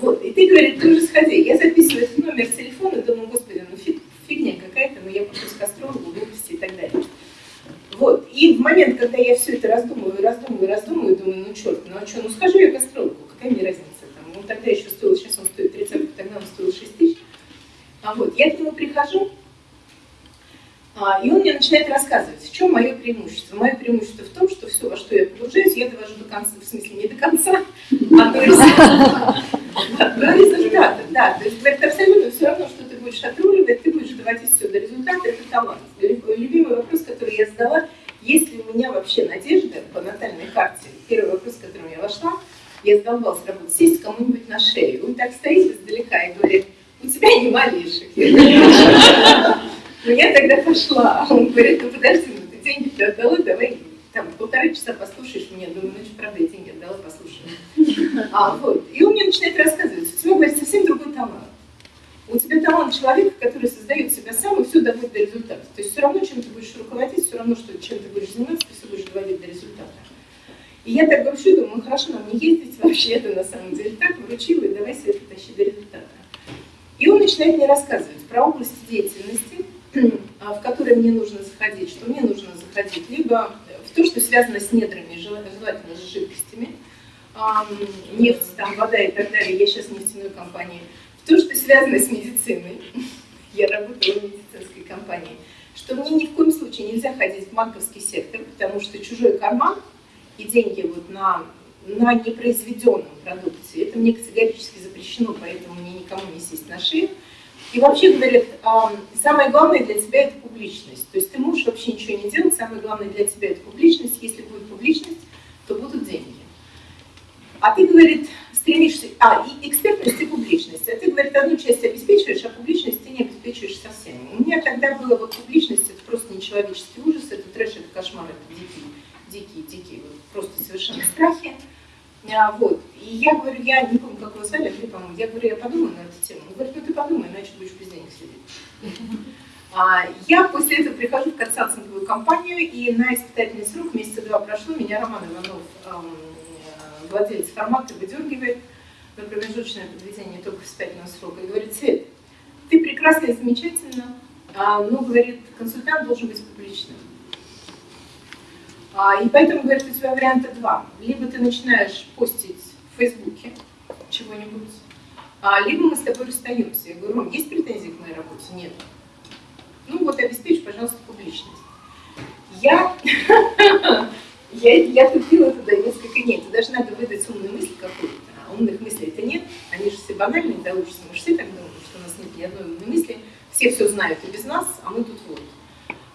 Вот, и ты, говорит, ты уже сходи. Я записываю этот номер телефона, думаю, господи, ну фиг, фигня какая-то, но я пошла к астрологу, глупости и так далее. Вот, и в момент, когда я все это раздумываю, раздумываю, раздумываю, думаю, ну черт, ну а что, ну скажу я к астрологу, какая мне разница там, он тогда еще стоил, сейчас он стоит 30, тогда он стоил 6 тысяч. А вот, я к нему прихожу, а, и он мне начинает рассказывать, в чем мое преимущество. Мое преимущество в том, что все, во что я погружаюсь, я довожу до конца, в смысле не до конца, а до результата. До результата, да. То есть говорит, абсолютно все равно, что будешь отруливать, ты будешь доводить все до результата, это талант. Любимый вопрос, который я задала, есть ли у меня вообще надежда по натальной карте? Первый вопрос, к которому я вошла, я задолбалась работать, сесть кому-нибудь на шею. Он так стоит издалека и говорит, у тебя не малейших. Ну я тогда пошла, он говорит, ну подожди, ну ты деньги-то отдала, давай там полтора часа послушаешь меня, думаю, ну что, правда, я деньги отдала, послушаю. А, вот. И он мне начинает рассказывать, у тебя, говорит, совсем другой талант. У тебя талант человека, который создает себя сам и все доводит до результата. То есть все равно, чем ты будешь руководить, все равно, что чем ты будешь заниматься, ты все будешь доводить до результата. И я так грущу, думаю, ну хорошо, нам не ездить вообще, это на самом деле так, вручила, и давай все это тащи до результата. И он начинает мне рассказывать про области деятельности, а, в которые мне нужно заходить, что мне нужно заходить либо в то, что связано с недрами, желательно с жидкостями, нефть, там, вода и так далее, я сейчас в нефтяной компании, в то, что связано с медициной, я работала в медицинской компании, что мне ни в коем случае нельзя ходить в банковский сектор, потому что чужой карман и деньги вот на на непроизведенном продукте. Это мне категорически запрещено, поэтому мне никому не сесть на шею. И вообще говорят, самое главное для тебя это публичность. То есть ты можешь вообще ничего не делать, самое главное для тебя это публичность. Если будет публичность, то будут деньги. А ты, говорит, стремишься... А, и экспертность и публичность. А ты, говорит, одну часть обеспечиваешь, а публичность ты не обеспечиваешь совсем. У меня тогда было вот публичность, это просто нечеловеческий ужас, это трэш, это кошмар, это дикий, дикий, дикий, вот, просто совершенно страхи. А, вот. И я говорю, я не помню, как его звали, Андрей, по-моему, я говорю, я подумаю на эту тему. Он говорит, ну ты подумай, иначе будешь без денег сидеть. А, я после этого прихожу в консалтинговую компанию, и на испытательный срок, месяца два прошло, меня Роман Иванов, эм, владелец формата, выдергивает на промежуточное подведение только испытательного срока и говорит, Свет, ты прекрасна и замечательна, а, но, говорит, консультант должен быть публичным. А, и поэтому, говорит, у тебя варианта два. Либо ты начинаешь постить в Фейсбуке чего-нибудь, а, либо мы с тобой расстаемся. Я говорю, есть претензии к моей работе? Нет. Ну вот обеспечь, пожалуйста, публичность. Я, я, я тупила туда несколько нет. Ты даже надо выдать умную мысль какую-то. А умных мыслей это нет. Они же все банальные, да, учатся. Мы все так думаем, что у нас нет ни одной умной мысли. Все все знают и без нас, а мы тут вот.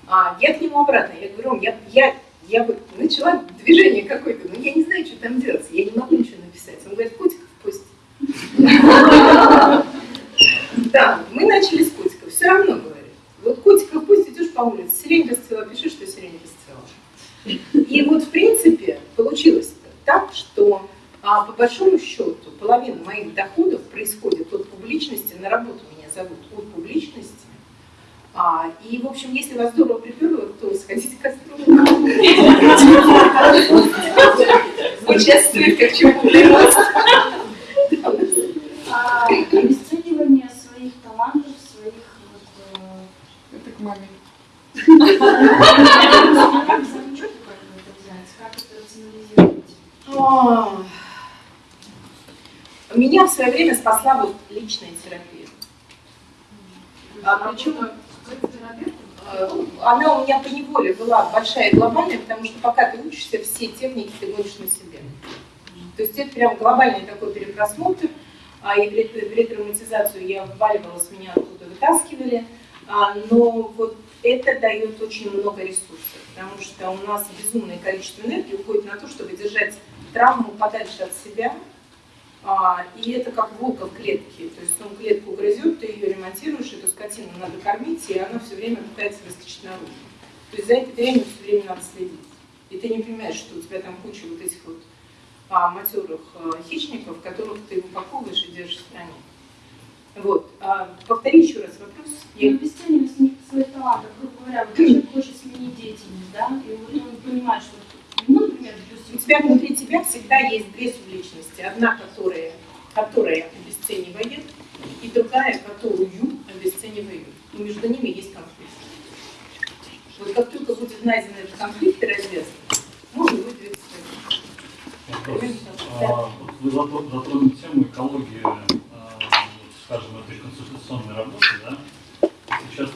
А, я к нему обратно. Я говорю, я, я я вот начала движение какое-то, но я не знаю, что там делать, я не могу ничего написать. Он говорит, котиков пусть. Да, мы начали с котиков, все равно говорит. Вот котиков пусть идешь по улице, сирень расцвела, пиши, что сирень расцвела. И вот в принципе получилось так, что а, по большому счету половина моих доходов происходит от публичности, на работу меня зовут от публичности, а, и, в общем, если вас здорово приперло, то сходите к астрологу. Участвует как чему-то рост. Обесценивание своих талантов, своих... Это к маме. Меня в свое время спасла вот личная терапия. А причем э, она у меня по неволе была большая и глобальная, потому что пока ты учишься, все техники ты гонишь на себе. То есть это прям глобальный такой перепросмотр, а, и ретравматизацию я вваливалась, меня оттуда вытаскивали, а, но вот это дает очень много ресурсов, потому что у нас безумное количество энергии уходит на то, чтобы держать травму подальше от себя, а, и это как волка в клетке, то есть он клетку грызет, ты ее ремонтируешь, эту скотину надо кормить, и она все время пытается выскочить наружу. То есть за это время все время надо следить. И ты не понимаешь, что у тебя там куча вот этих вот а, матерых а, хищников, которых ты упаковываешь и держишь в стране. Вот. А, повтори еще раз вопрос. Я... Ну, обесценивать свои таланты, грубо говоря, вот человек хочет сменить деятельность, да, и он понимает, что. У тебя внутри тебя всегда есть две субличности. Одна, которая, которая обесценивает, и другая, которую обесценивает. И между ними есть конфликт. Вот как только будет найден этот конфликт и развязан, можно будет двигаться Вопрос. А, вы затронули тему экологии, а, скажем, этой консультационной работы, да? Сейчас,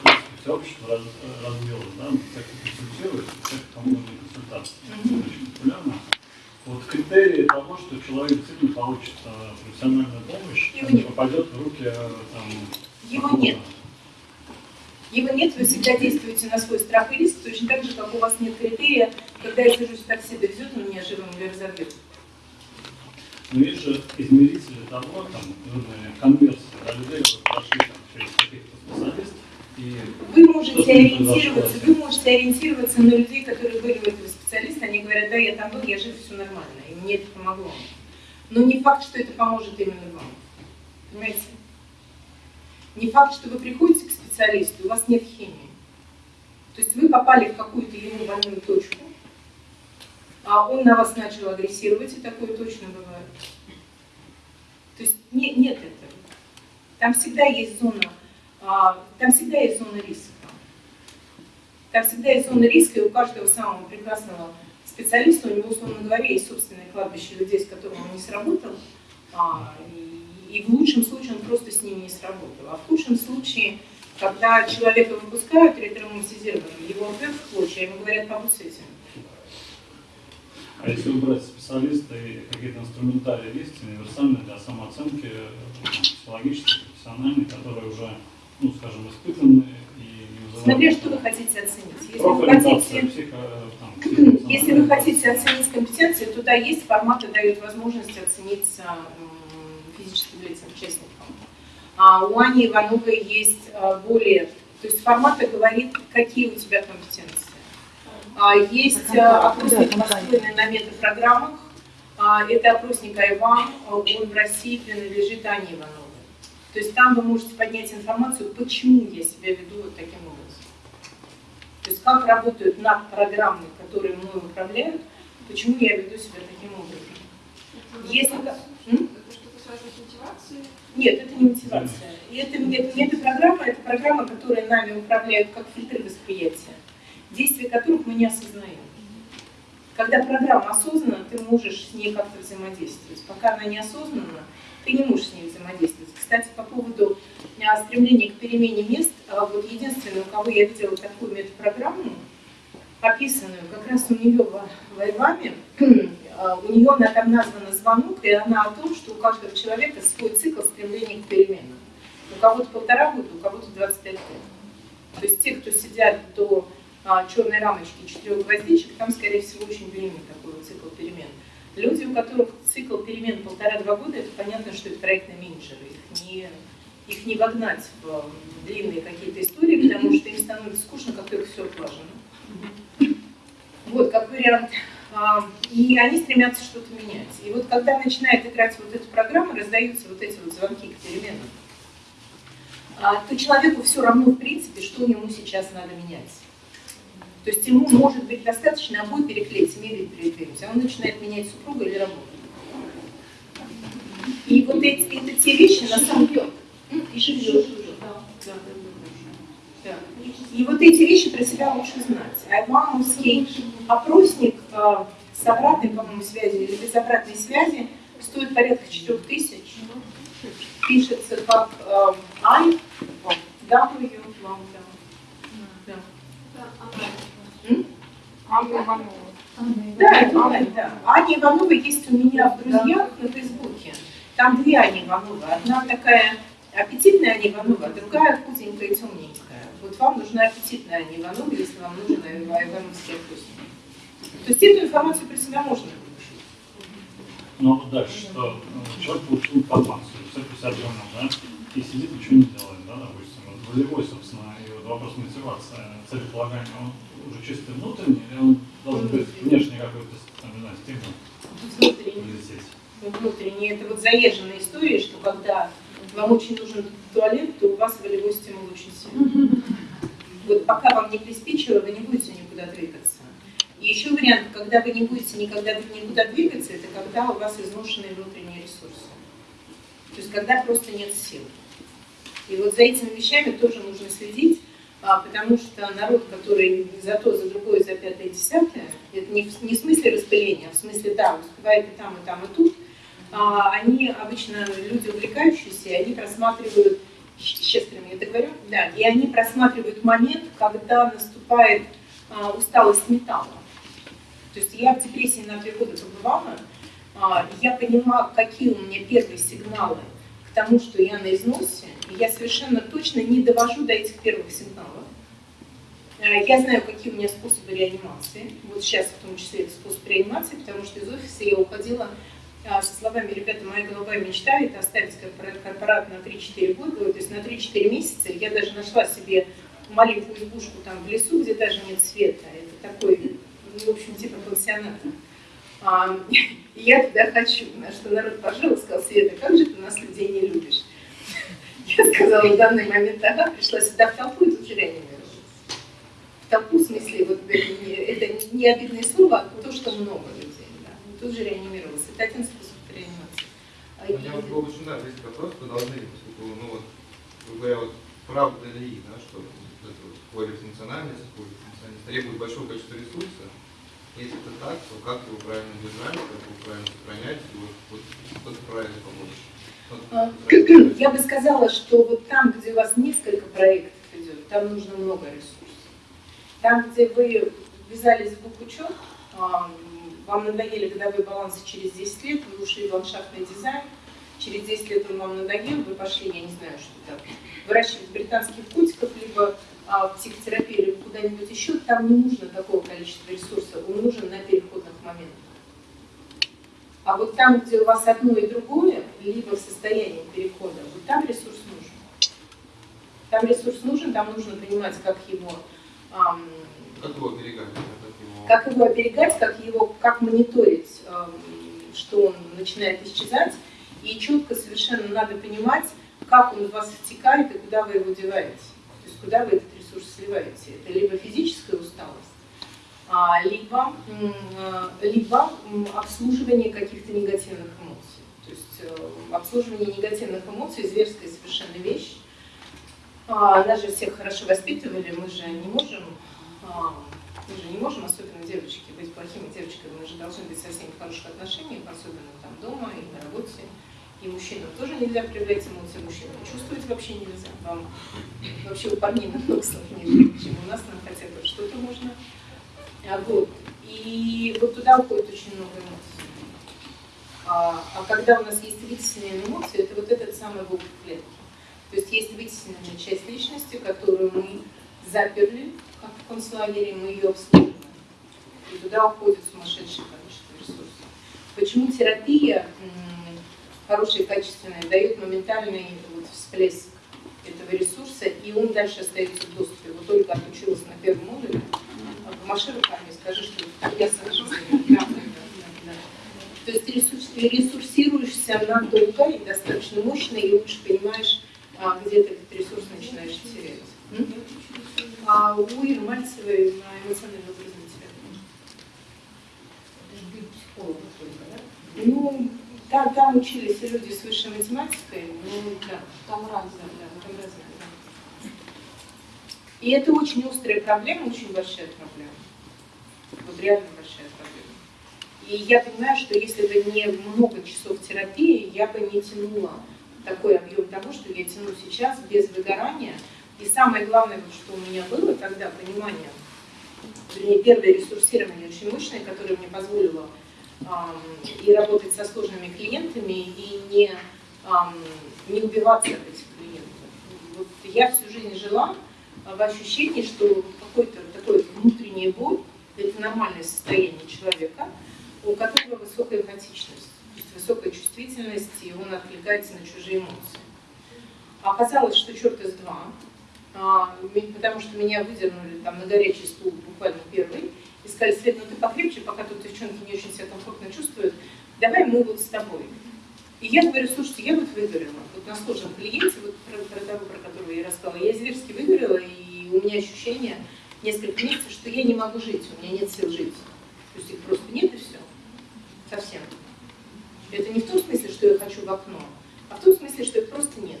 все общество раз, развилось, да, как консультирует, как кому нужны консультации. Очень популярно. Вот критерии того, что человек действительно получит а, профессиональную помощь, Его нет. попадет в руки там, Его нет. Его нет, вы всегда действуете на свой страх и риск, точно так же, как у вас нет критерия, когда я сажусь в такси, довезет он меня живым или разобьет. Но есть же измерители того, там, нужные конверсии, да, людей уже прошли там, через каких-то специалистов, вы можете ориентироваться, вы можете ориентироваться на людей, которые были у этого специалиста, они говорят, да, я там был, я жив, все нормально, и мне это помогло. Но не факт, что это поможет именно вам. Понимаете? Не факт, что вы приходите к специалисту, у вас нет химии. То есть вы попали в какую-то ему больную точку, а он на вас начал агрессировать, и такое точно бывает. То есть нет, нет этого. Там всегда есть зона, там всегда есть зона риска. Там всегда есть зона риска, и у каждого самого прекрасного специалиста, у него, условно говоря, есть собственное кладбище людей, с которыми он не сработал, а, и, в лучшем случае он просто с ними не сработал. А в худшем случае, когда человека выпускают ретравматизированным, его рвет в клочья, ему говорят, побудь с этим. А если убрать специалиста и какие-то инструментарии есть универсальные для самооценки, психологические, профессиональные, которые уже, ну, скажем, испытаны и Смотря что вы хотите оценить. Если вы хотите, психо, там, если вы хотите оценить компетенции, туда есть форматы, дают возможность оценить физическим лицам, участникам. А у Ани Ивановой есть а, более, то есть форматы говорит, какие у тебя компетенции. А, есть а, опросник, построенный на метапрограммах. А, это опросник Айван, он в России принадлежит Ане Ивановой. То есть там вы можете поднять информацию, почему я себя веду вот таким образом. То есть как работают над программы, которые мной управляют, почему я веду себя таким образом. Если... Нет, это не мотивация. Это, это, это программа, это программа, которая нами управляет как фильтры восприятия действия которых мы не осознаем. Когда программа осознанна, ты можешь с ней как-то взаимодействовать. Пока она не осознанна, ты не можешь с ней взаимодействовать. Кстати, по поводу стремления к перемене мест, а, вот единственное, у кого я видела такую метапрограмму, описанную как раз у нее в, в Айваме, а, у нее она там названа звонок, и она о том, что у каждого человека свой цикл стремления к переменам. У кого-то полтора года, у кого-то 25 лет. То есть те, кто сидят до а, черной рамочки четырех гвоздичек, там, скорее всего, очень длинный такой цикл перемен. Люди, у которых цикл перемен полтора-два года, это понятно, что это проектные менеджеры. Их не, их не вогнать в длинные какие-то истории, потому что им становится скучно, как только все отлажено. Вот, как вариант. А, и они стремятся что-то менять. И вот когда начинает играть вот эта программа, раздаются вот эти вот звонки к переменам, а, то человеку все равно, в принципе, что ему сейчас надо менять. То есть ему может быть достаточно обои переклеить, мебель передвинуть, а он начинает менять супруга или работу. И вот эти, это те вещи на самом деле... И живет. Да. Да. И вот эти вещи про себя лучше знать. А мамовский опросник э, с обратной, по-моему, связью или без обратной связи стоит порядка 4 тысяч. пишется как э, I, W, long, да. Анна Иванова. Да, да, да. Аня Иванова есть у меня в друзьях на Фейсбуке. Там две Ани Ивановы. Одна такая аппетитная Аня Иванова, а другая худенькая и темненькая. Вот вам нужна аппетитная Аня Иванова, если вам нужен ивановский вкусник. То есть эту информацию про себя можно Ну вот дальше, что э, человек получил информацию, все понял, да, и сидит, ничего не делает, да, допустим. Вот волевой, собственно, и вот вопрос мотивации, целеполагания, он уже чисто внутренний, или он должен быть внешний какой-то, там, не знаю, стимул? Внутренний. Внутренний. Это вот заезженная история, что когда вам очень нужен туалет, то у вас волевой стимул очень сильный. Вот пока вам не приспичило, вы не будете никуда двигаться. И еще вариант, когда вы не будете никогда никуда двигаться, это когда у вас изношенные внутренние ресурсы. То есть когда просто нет сил. И вот за этими вещами тоже нужно следить, а, потому что народ, который за то, за другое, за пятое, десятое, это не в, не в смысле распыления, а в смысле, да, успевает и там, и там, и тут, а, они обычно люди увлекающиеся, они просматривают, сейчас прямо я это говорю, да, и они просматривают момент, когда наступает а, усталость металла. То есть я в депрессии на три года побывала, а, я понимала, какие у меня первые сигналы тому, что я на износе, я совершенно точно не довожу до этих первых сигналов. А, я знаю, какие у меня способы реанимации. Вот сейчас в том числе это способ реанимации, потому что из офиса я уходила а, со словами, ребята, моя голубая мечта – это оставить корпорат на 3-4 года, то есть на 3-4 месяца. Я даже нашла себе маленькую избушку там в лесу, где даже нет света. Это такой в общем, типа пансионата. И я туда хочу, на что народ пожил и сказал, Света, как же ты нас людей не любишь? Я сказала, в данный момент, ага, пришла сюда в толпу и тут же реанимировалась. В толпу, в смысле, вот это не, это не обидное слово, а то, что много людей, да. Тут же реанимировалась. Это один способ реанимации. А У меня вот был очень да, есть вопрос, вы должны, поскольку, ну вот, говоря, вот правда ли, да, что вот эта вот полифункциональность, полифункциональность требует большого количества ресурсов, если это так, то как его правильно держать, как его правильно сохранять, и вот, вот что-то правильно помочь. А, я бы сказала, что вот там, где у вас несколько проектов идет, там нужно много ресурсов. Там, где вы ввязались в букучет, вам надоели годовые балансы через 10 лет, вы ушли в ландшафтный дизайн, через 10 лет он вам надоел, вы пошли, я не знаю, что там, выращивать британских котиков, либо а, психотерапию или куда-нибудь еще, там не нужно такого количества ресурсов, он нужен на переходных моментах. А вот там, где у вас одно и другое, либо в состоянии перехода, вот там ресурс нужен. Там ресурс нужен, там нужно понимать, как его... Эм, как его оберегать? Как его... оберегать, как его, как мониторить, эм, что он начинает исчезать. И четко совершенно надо понимать, как он в вас втекает и куда вы его деваете. То есть куда вы этот ресурс сливаете. Это либо физическая усталость, а, либо, либо обслуживание каких-то негативных эмоций. То есть э, обслуживание негативных эмоций – зверская совершенно вещь. Нас же всех хорошо воспитывали, мы же не можем, а, мы же не можем, особенно девочки, быть плохими девочками, мы же должны быть со всеми в хороших отношениях, особенно там дома и на работе. И мужчинам тоже нельзя проявлять эмоции, мужчинам чувствовать вообще нельзя. Вам вообще у парней намного сложнее, чем у нас, нам хотя бы что-то можно. А, вот. И вот туда уходит очень много эмоций. А, а когда у нас есть вытесненные эмоции, это вот этот самый волк клетки. То есть есть вытесненная часть личности, которую мы заперли, как в концлагере, мы ее обслуживаем. И туда уходит сумасшедшее количество ресурсов. Почему терапия хороший, качественный, дает моментальный вот всплеск этого ресурса, и он дальше остается в доступе. Вот только отучилась на первом модуле, помаши руками, скажи, что я сажусь. То есть ты ресурсируешься надолго и достаточно мощно, и лучше понимаешь, а, где ты этот ресурс начинаешь терять. А у Иры Мальцевой на эмоциональном развитии. Ну, там, там учились люди с высшей математикой, ну да, там разное, да, там разное, да. И это очень острая проблема, очень большая проблема. Вот реально большая проблема. И я понимаю, что если бы не много часов терапии, я бы не тянула такой объем того, что я тяну сейчас без выгорания. И самое главное, что у меня было тогда, понимание, вернее, первое ресурсирование очень мощное, которое мне позволило и работать со сложными клиентами, и не, не убиваться от этих клиентов. Вот я всю жизнь жила в ощущении, что какой-то такой внутренний боль – это нормальное состояние человека, у которого высокая эмпатичность, то есть высокая чувствительность, и он откликается на чужие эмоции. Оказалось, что черт из два, а, потому что меня выдернули там на горячий стул буквально первый, сказали, Свет, ну ты покрепче, пока тут девчонки не очень себя комфортно чувствуют, давай мы вот с тобой. И я говорю, слушайте, я вот выгорела, вот на сложном клиенте, вот про, про того, про которого я рассказала, я зверски выгорела, и у меня ощущение несколько месяцев, что я не могу жить, у меня нет сил жить. То есть их просто нет и все. Совсем. Это не в том смысле, что я хочу в окно, а в том смысле, что их просто нет.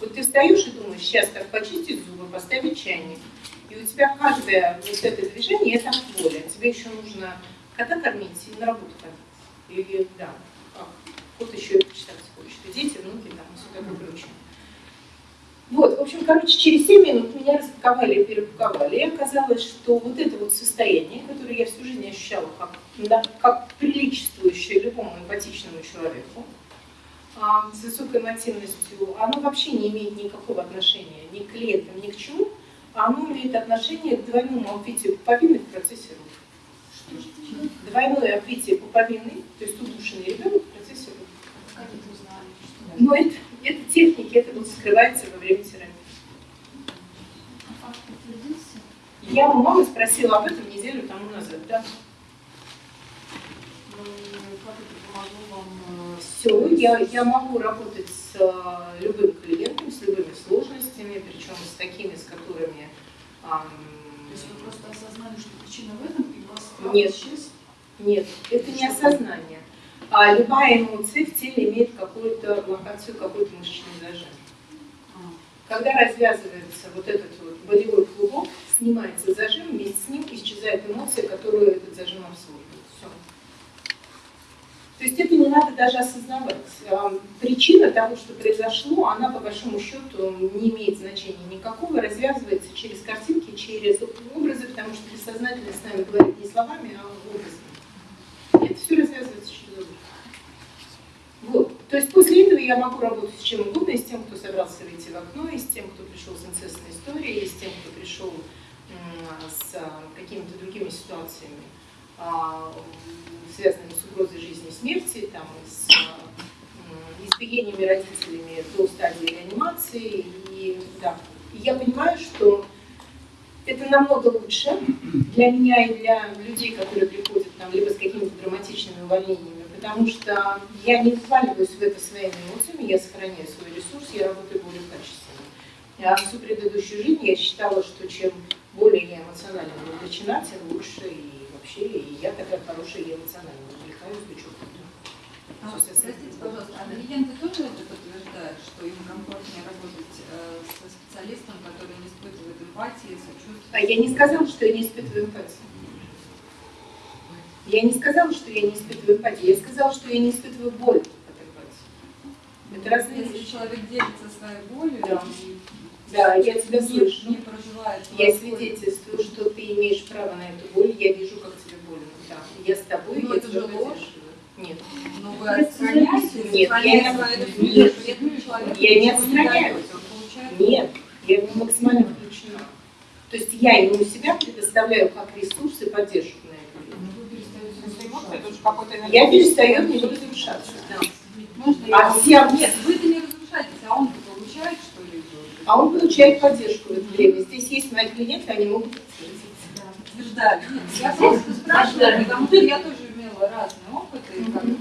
Вот ты встаешь и думаешь, сейчас как почистить зубы, поставить чайник, и у тебя каждое вот это движение – это от воли. Тебе еще нужно кота кормить и на работу ходить. Или, да, а, еще и почитать хочет. И дети, внуки, там, и все такое прочее. Вот, в общем, короче, через 7 минут меня распаковали и перепаковали. И оказалось, что вот это вот состояние, которое я всю жизнь ощущала как, да, как приличествующее любому эмпатичному человеку, а, с высокой эмотивностью, оно вообще не имеет никакого отношения ни к клиентам, ни к чему, а оно имеет отношение к двойному обвитию пуповины в процессе родов. Двойное обвитие пуповины, то есть удушенный ребенок в процессе родов. Но это, это техники, это вот скрывается во время терапии. А? Я у мамы спросила об этом неделю тому назад, да. Ну, э, Все, я, я могу работать с э, любым клиентом, с любыми сложностями, причем с такими, с. Ам, То есть вы просто осознали, что причина в этом, и у вас Нет. исчез? Нет, это не осознание. А любая эмоция в теле имеет какую-то локацию, какой-то мышечный зажим. А. Когда развязывается вот этот вот болевой клубок, снимается зажим, вместе с ним исчезает эмоция, которую этот зажим обслуживает. То есть это не надо даже осознавать. А, Причина того, что произошло, она по большому счету не имеет значения никакого, развязывается через картинки, через образы, потому что бессознательно с нами говорит не словами, а образами. Это все развязывается через образы. Вот. То есть после этого я могу работать с чем угодно, и с тем, кто собрался выйти в окно, и с тем, кто пришел с инцестной историей, и с тем, кто пришел с а, какими-то другими ситуациями, связанными с угрозой жизни и смерти, там, с а, избиениями родителями до стадии реанимации. И, да. и я понимаю, что это намного лучше для меня и для людей, которые приходят там, либо с какими-то драматичными увольнениями, потому что я не вваливаюсь в это своими эмоциями, я сохраняю свой ресурс, я работаю более качественно. А всю предыдущую жизнь я считала, что чем более я эмоционально вовлечена, тем лучше и вообще, и я такая хорошая, я эмоционально увлекаюсь, что А, Простите, пожалуйста, а клиенты тоже это подтверждают, что им комфортнее работать э, со специалистом, который не испытывает эмпатии, сочувствия? А я не сказала, что я не испытываю эмпатию. Я не сказала, что я не испытываю эмпатию. Я сказала, что я не испытываю боль от эмпатии. Это разные Если вещи. человек делится своей болью Да. и Да, я тебя слышу. не проживает Я свидетельствую, что ты имеешь право на эту боль. Я вижу, как тебе больно. Да. Я с тобой, Ну, я это же ложь. Нет. но вы отстраняетесь, Нет, сохраняя я- нет. Я не отстраняюсь. он Нет, я ему максимально включена. То есть я ему себя предоставляю как ресурс и поддержку на это. Ну, вы перестаете Эмоции, Я перестаю него разрушаться. Да. Можно А все- Нет, вы-то не разрушаетесь, а он-то получает что-либо. А он получает поддержку в это время. Здесь есть мои клиенты, они могут. Подтверждали. Нет, я просто спрашиваю, потому что я тоже имела разные опыты, как бы,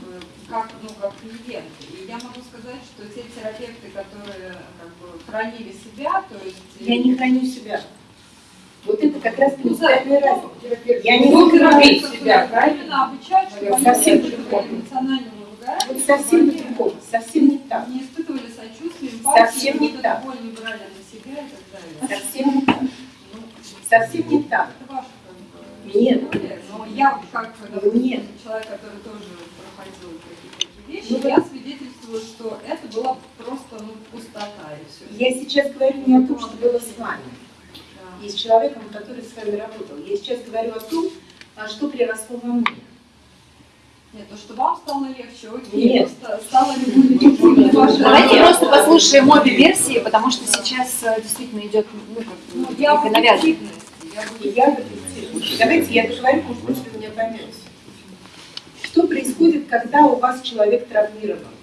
как, ну, как клиент. И я могу сказать, что те терапевты, которые как бы хранили себя, то есть... Я не храню себя. Вот это как раз Ну, да, разница. Я не Ну, могу хранить терапевтов себя, правильно? обучать, чтобы они Совсем Вот чтобы совсем по-другому, совсем не так. не испытывали сочувствия, эмпатии, Совсем не так. боль не брали на себя и так далее. Совсем не так. Ну, Совсем не так. Нет. но я как, Нет. человек, который тоже проходил какие-то такие вещи, Ну, я свидетельствую, что это была просто ну, пустота и все. Я сейчас говорю не о том, что было с вами, и с человеком, который с вами работал. Я сейчас говорю о том, а что приросло во мне. Нет, то, что вам стало легче, окей. Нет. Просто стало ваше Давайте просто послушаем обе версии, потому что сейчас э, действительно идет ну, как Ну, я некое Давайте я договорю, может быть, вы меня поймете. Что происходит, когда у вас человек травмирован?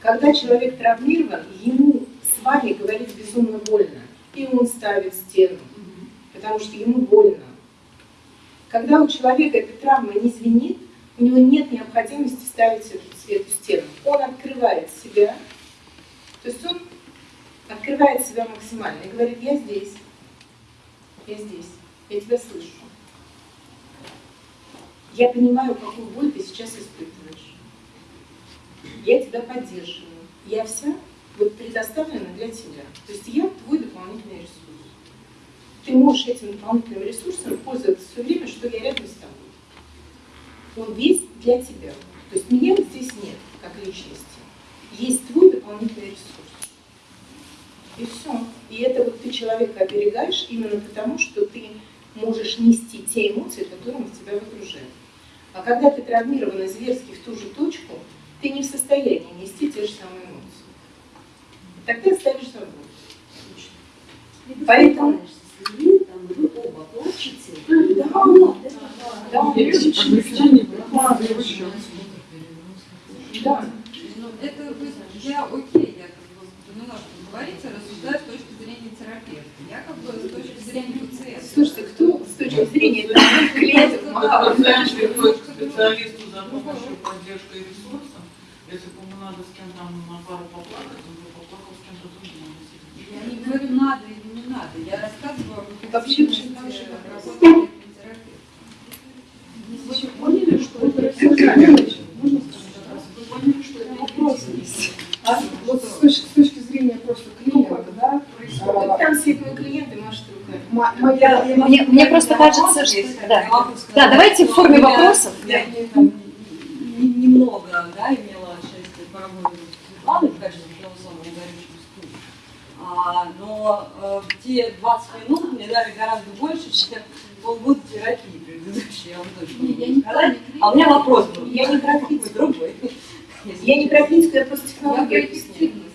Когда человек травмирован, ему с вами говорить безумно больно. И он ставит стену, потому что ему больно. Когда у человека эта травма не звенит, у него нет необходимости ставить эту, эту стену. Он открывает себя, то есть он открывает себя максимально и говорит, я здесь, я здесь, я тебя слышу. Я понимаю, какую боль ты сейчас испытываешь. Я тебя поддерживаю. Я вся вот предоставлена для тебя. То есть я твой дополнительный ресурс. Ты можешь этим дополнительным ресурсом пользоваться все время, что я рядом с тобой. Он весь для тебя. То есть меня здесь нет, как личности. Есть твой дополнительный ресурс. И все. И это вот ты человека оберегаешь именно потому, что ты можешь нести те эмоции, которые тебя выгружает. А когда ты травмирована зверски в ту же точку, ты не в состоянии нести те же самые эмоции. И тогда ставишь забор. Поэтому... Плачете. Да, да, да. Ну, это я окей, я как бы поняла, что вы говорите, рассуждаю с точки зрения терапевта. Я как бы с точки зрения пациента. Слушайте, кто с точки зрения клиентов мало Знаешь, приходишь к специалисту за помощью, поддержкой и ресурсом. Если ему надо с кем-то на пару поплакать, он бы поплакал с кем-то другим. Я не говорю надо или не надо, я рассказываю об Вообще вопрос. работы терапевта. Вы поняли, что это рассуждение? Можно сказать вопрос? Вы поняли, что это вопрос есть? А вот с точки, с точки зрения просто клиента, да, Вот там сидит мой клиент и машет руками. мо- моя... Мне, мне просто кажется, что... Да. да, давайте в форме вопросов. Я немного да, имела счастье поработать с Светланой в качестве голосового горючего стула. А, но э, те 20 минут мне дали гораздо больше, чем полгода терапии предыдущей, я вам точно Не, я могу сказать. А у меня вопрос был. Я не про Какой другой. Я не про критику, я просто Я объясняю. эффективность.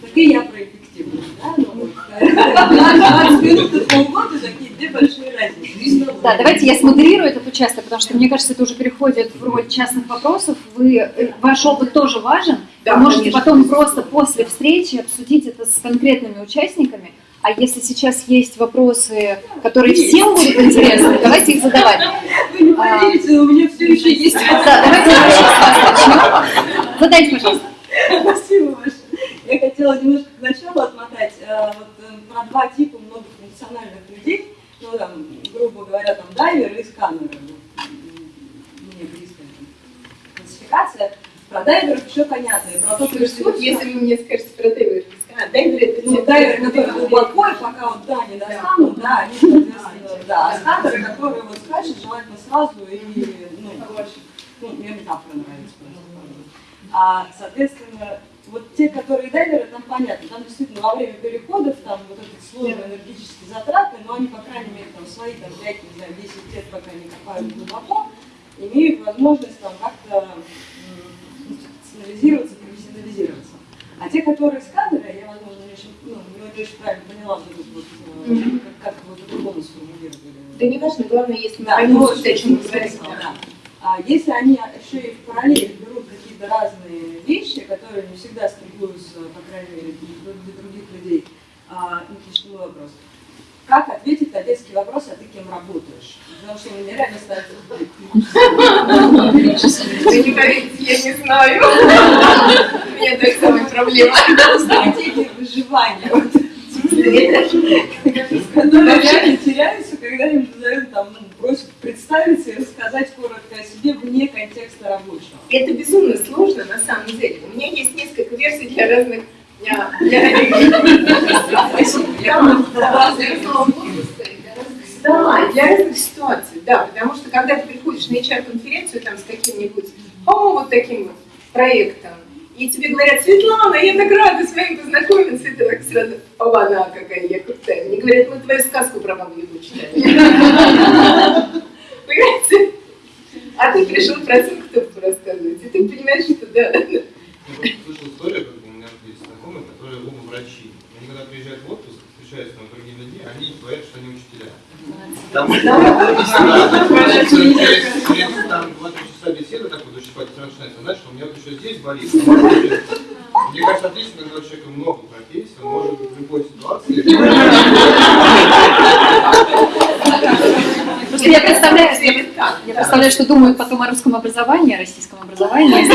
Так и я про да? Вот, 20 минут и полгода такие две большие разницы. Да, давайте я смодерирую этот участок, потому что мне кажется, это уже переходит в роль частных вопросов. Вы, э, ваш опыт тоже важен. Да, Вы можете конечно. потом просто после встречи обсудить это с конкретными участниками. А если сейчас есть вопросы, которые всем будут интересны, давайте их задавать. Вы не поверите, но у меня все еще есть Да, давайте с вас начну. Задайте, пожалуйста. Спасибо большое. Я хотела немножко к началу отмотать э, вот, э, про два типа многофункциональных людей. Ну, там, грубо говоря, там дайверы и сканеры. М, Мне близкая классификация. Про дайверов еще понятно. И про вот ресурс, если вы мне скажете про дайвер, а, дайвер это ну, дайверы, которые глубоко, и пока вот да, не достанут, да, они, соответственно, да. А сканеры, которые вот скачут, желательно сразу и, ну, ну, мне метафора нравится просто. А, соответственно, вот те, которые дайверы, там понятно, там действительно во время переходов, там вот эти сложные энергетические затраты, но они, по крайней мере, там свои там, 5, не знаю, 10 лет, пока не копают глубоко, имеют возможность там как-то институционализироваться, профессионализироваться. А те, которые сканеры, я, возможно, не очень, ну, не очень правильно поняла, вот, этот вот, э, как, как вы по-другому сформулировали. Да не важно, главное, если мы Да, поймем о чем смысл, говорим. да. А если они еще и в параллель берут какие-то разные вещи, которые не всегда стыкуются, по крайней мере, для, других людей, а, мой вопрос. Как ответить на детский вопрос, а ты кем работаешь? Потому что мне реально ставится Вы не поверите, я не знаю. У меня так самая проблема. стратегия выживания. Вот. Которые реально теряются, когда им задают, там, ну, просят представиться и рассказать коротко о себе вне контекста рабочего. Это безумно сложно на самом деле. У меня есть несколько версий для разных для, да, для разных ситуаций, да, потому что когда ты приходишь на HR-конференцию там с каким-нибудь, о, вот таким вот проектом, и тебе говорят, Светлана, я так рада с вами познакомиться, и ты так сразу, оба, она какая я крутая. Мне говорят, мы твою сказку про Ягу читали. Понимаете? А ты пришел про Цинктовку рассказывать, и ты понимаешь, что да. Слышал историю, как у меня есть знакомые, которые оба врачи. Они когда приезжают в отпуск, встречаются с другими людьми, они говорят, что они учителя. Там через там 2 часа беседы, так вот очень спать начинается, знаешь, что у меня вот еще здесь болит. Мне кажется, отлично, когда у человека много профессий, он может в любой ситуации. Просто я представляю, я, я представляю, что думают потом о русском образовании, о российском образовании,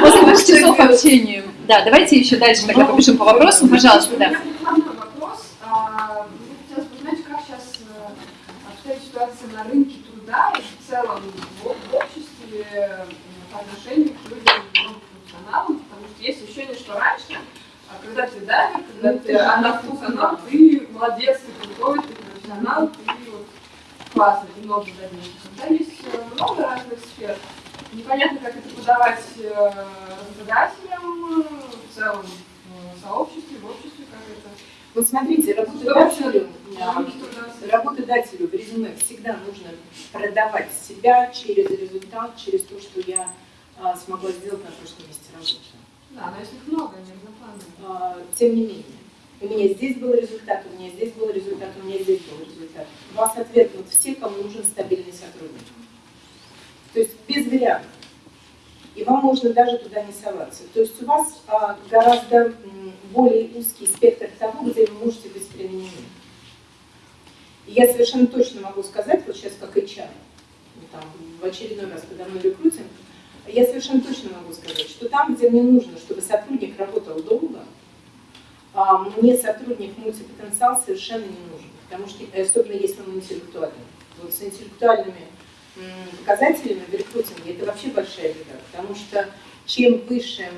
после часов общения. Да, давайте еще дальше тогда побежим по вопросам, пожалуйста, да. вопрос. А, мне хотелось бы узнать, как сейчас обстоит ситуация на рынке труда и в целом в, в обществе э, по отношению к людям функционалам, потому что есть ощущение, что раньше, а, когда ты дайвер, когда ты молодец, ты крутой, ты профессионал, ты вот классно, ты много добился. Когда есть э, много разных сфер, непонятно, как это подавать э, работодателям, э, в целом в сообществе, в обществе, как это Вот смотрите, работодателю, э, работодателю в резюме всегда нужно продавать себя через результат, через то, что я а, смогла сделать на прошлом месте работы. Да, но если их много. А, Тем не менее, у меня здесь был результат, у меня здесь был результат, у меня здесь был результат. Вас отвергнут все, кому нужен стабильный сотрудник. То есть без вариантов. И вам можно даже туда не соваться. То есть у вас а, гораздо более узкий спектр того, где вы можете быть применены. И я совершенно точно могу сказать, вот сейчас как HR, там, в очередной раз, когда мы рекрутинг, я совершенно точно могу сказать, что там, где мне нужно, чтобы сотрудник работал долго, а, мне сотрудник мультипотенциал совершенно не нужен, потому что, особенно если он интеллектуальный. Вот с интеллектуальными показателями в рекрутинге это вообще большая беда, потому что чем выше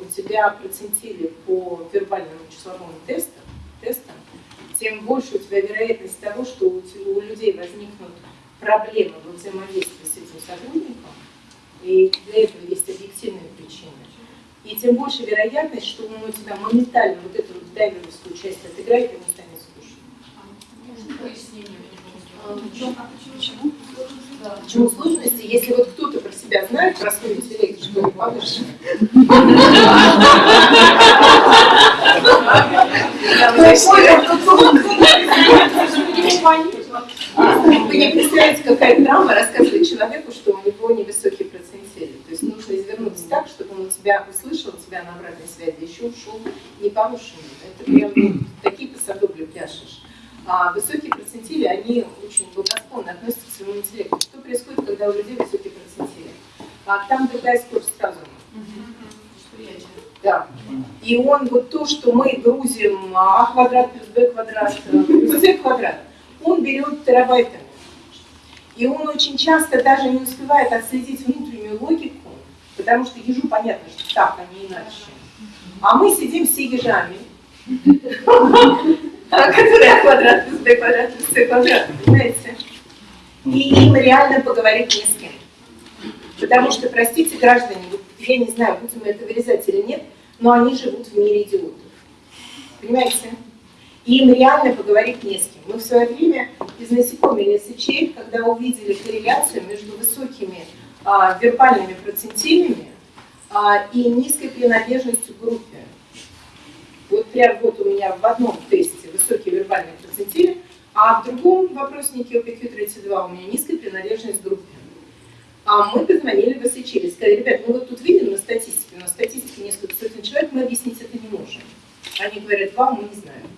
у тебя процентили по вербальным числовым тестам, тестам, тем больше у тебя вероятность того, что у, у людей возникнут проблемы во взаимодействии с этим сотрудником, и для этого есть объективные причины. И тем больше вероятность, что он у тебя моментально вот эту вот дайверовскую часть отыграет, и ему станет скучно. Можно пояснение? А, Почему? Почему сложности? Если вот кто-то про себя знает, про свой интеллект, что не повыше. Вы не представляете, какая драма рассказывает человеку, что у него невысокие процентили. То есть нужно извернуться так, чтобы он тебя услышал, тебя на обратной связи еще ушел не повышенный. Это прям такие посадобли пляшешь. А высокие процентили, они очень благосклонно относятся к своему интеллекту. Что происходит, когда у людей высокие процентили? А там другая скорость разума. Да. И он вот то, что мы грузим а квадрат плюс b квадрат э, плюс c квадрат, он берет терабайтами. И он очень часто даже не успевает отследить внутреннюю логику, потому что ежу понятно, что так, а не иначе. А мы сидим все ежами, которые квадрат b квадрат c квадрат, понимаете? И им реально поговорить не с кем. Потому что, простите, граждане, я не знаю, будем мы это вырезать или нет, но они живут в мире идиотов. Понимаете? Им реально поговорить не с кем. Мы в свое время из насекомых сечей, когда увидели корреляцию между высокими а, вербальными процентилями а, и низкой принадлежностью группе. Вот прям вот у меня в одном тесте высокие вербальные процентили, а в другом вопроснике OPQ32 у меня низкая принадлежность группе. А мы позвонили в СЧ, сказали, ребят, ну вот тут видим на статистике, на статистике несколько сотен человек, мы объяснить это не можем. Они говорят, вам мы не знаем.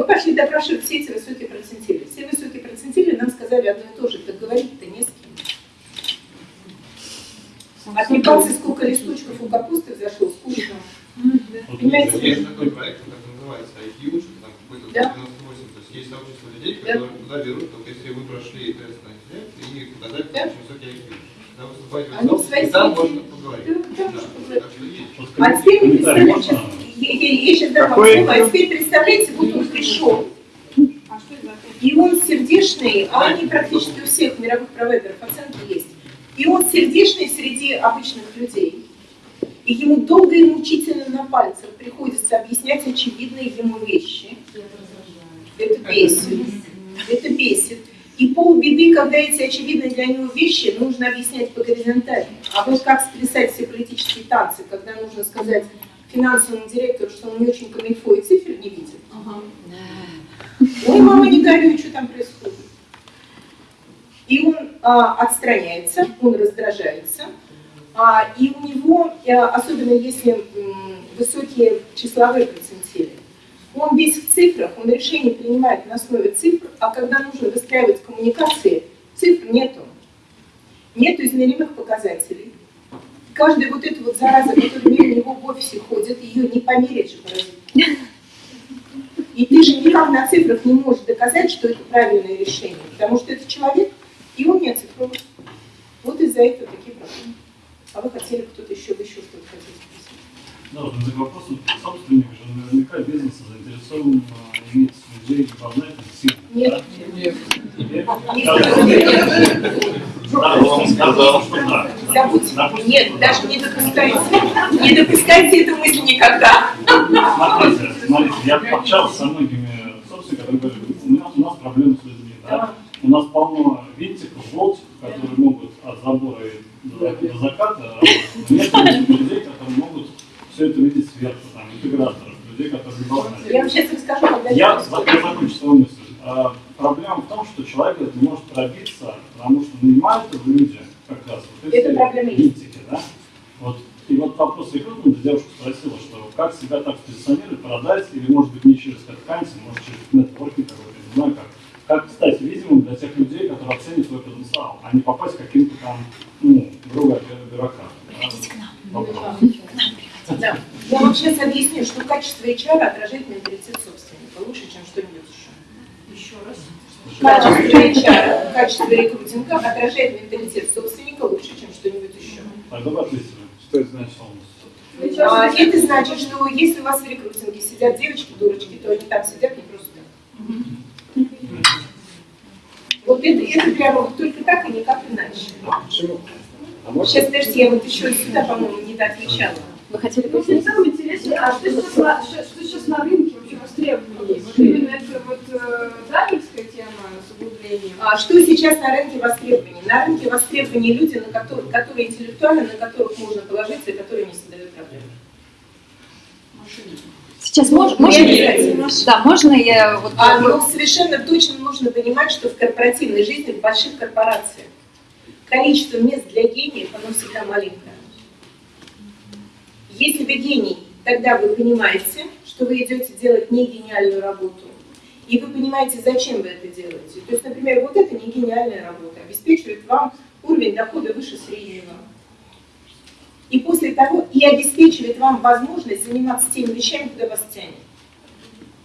Мы пошли допрашивать все эти высокие процентили. Все высокие процентили нам сказали одно и то же, так говорить-то не с кем. Отмекался, сколько листочков у капусты взошло, скучно. Понимаете? Есть такой проект, как называется, IQ, что там какой-то Да. 98. То есть есть сообщество людей, Да. которые туда берут, только если вы прошли тест на интеллект и показать Да. очень высокий IQ. Когда вы вступаете в Они свои и там можно поговорить. Да, там можно поговорить. А теперь я, я, я сейчас дам вам Какой слово, а теперь представляете, вот он пришел, А и он сердечный, а они практически у всех мировых провайдеров оценки есть. И он сердечный среди обычных людей. И ему долго и мучительно на пальцах приходится объяснять очевидные ему вещи. Это бесит. Это бесит. И полбеды, когда эти очевидные для него вещи нужно объяснять по горизонтали. А вот как сплясать все политические танцы, когда нужно сказать финансовому директору, что он не очень камильфо и цифр не видит. Ой, мама, не горюй, что там происходит. И он а, отстраняется, он раздражается, а, и у него, а, особенно если м, высокие числовые процентили, он весь в цифрах, он решение принимает на основе цифр, а когда нужно выстраивать коммуникации, цифр нету. Нету измеримых показателей. Каждая вот эта вот зараза, которая мимо него в офисе ходит, ее не померить же паразит. И ты же никак на цифрах не можешь доказать, что это правильное решение, потому что это человек, и он не оцифрован. Вот из-за этого такие проблемы. А вы хотели кто-то еще, еще что-то хотели спросить? Да, вот к вопросу собственник же наверняка бизнеса заинтересован а, иметь людей главное сильно. Нет. Нет. Нет? Нет. Да, да. Нет, даже не допускайте. Не допускайте эту мысль никогда. Смотрите, смотрите, я общался со многими собственниками, которые говорят, у нас, у нас проблемы с людьми, да? У нас полно винтиков, болтиков, которые могут от забора до, заката, а нет людей, которые могут все это видеть сверху, там, интеграторов, людей, которые должны. Я вам сейчас расскажу, когда Я, я закончу свою мысль. А, проблема в том, что человек это не может пробиться, потому что нанимают его люди как раз вот эти Это проблема есть. да? Вот. И вот вопрос рекрутмента девушка спросила, что как себя так позиционировать, продать, или может быть не через headhunting, может через нетворкинг какой-то, не знаю как. Как стать видимым для тех людей, которые оценят свой потенциал, а не попасть к каким-то там, ну, грубо говоря, бюрократам. Приходите к нам. Вопрос. Да. Я вам сейчас объясню, что качество HR отражает менталитет собственника лучше, чем что-нибудь еще. Еще раз. Качество HR, качество рекрутинга отражает менталитет собственника лучше, чем что-нибудь еще. Вы ответили, что это значит полностью. А, это значит, что если у вас в рекрутинге сидят девочки-дурочки, то они там сидят не просто так. Вот это, это прямо вот только так и никак иначе. Почему? А Сейчас, подождите, я вот еще сюда, по-моему, не доотвечала. Вы хотели Мне пояснить? самое интересное, а что сейчас, на, что, что сейчас на рынке вообще востребовано? Вот именно это вот э, дайвинская тема с углублением. А что сейчас на рынке востребования? На рынке востребования люди, на которых, которые интеллектуальны, на которых можно положиться и которые не создают проблем. Сейчас мож, Ну, можно, обязательно. да, можно я вот А, но совершенно точно нужно понимать, что в корпоративной жизни, в больших корпорациях, количество мест для гениев, оно всегда маленькое. Если вы гений, тогда вы понимаете, что вы идете делать не гениальную работу. И вы понимаете, зачем вы это делаете. То есть, например, вот это не гениальная работа, обеспечивает вам уровень дохода выше среднего. И после того, и обеспечивает вам возможность заниматься теми вещами, куда вас тянет.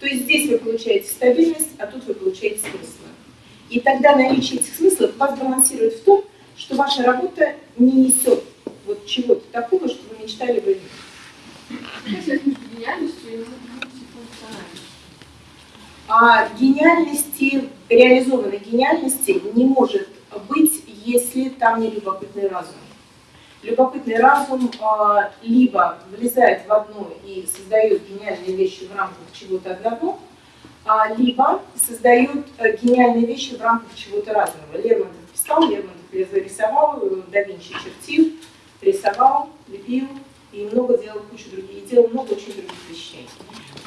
То есть здесь вы получаете стабильность, а тут вы получаете смысл. И тогда наличие этих смыслов вас балансирует в том, что ваша работа не несет вот чего-то такого, что вы мечтали бы иметь. А гениальности, реализованной гениальности не может быть, если там не любопытный разум. Любопытный разум а, либо влезает в одно и создает гениальные вещи в рамках чего-то одного, а, либо создает э, гениальные вещи в рамках чего-то разного. Лермонтов писал, Лермонтов рисовал, э, да Винчи чертил, рисовал, лепил и много делал кучу других, и делал много очень других вещей.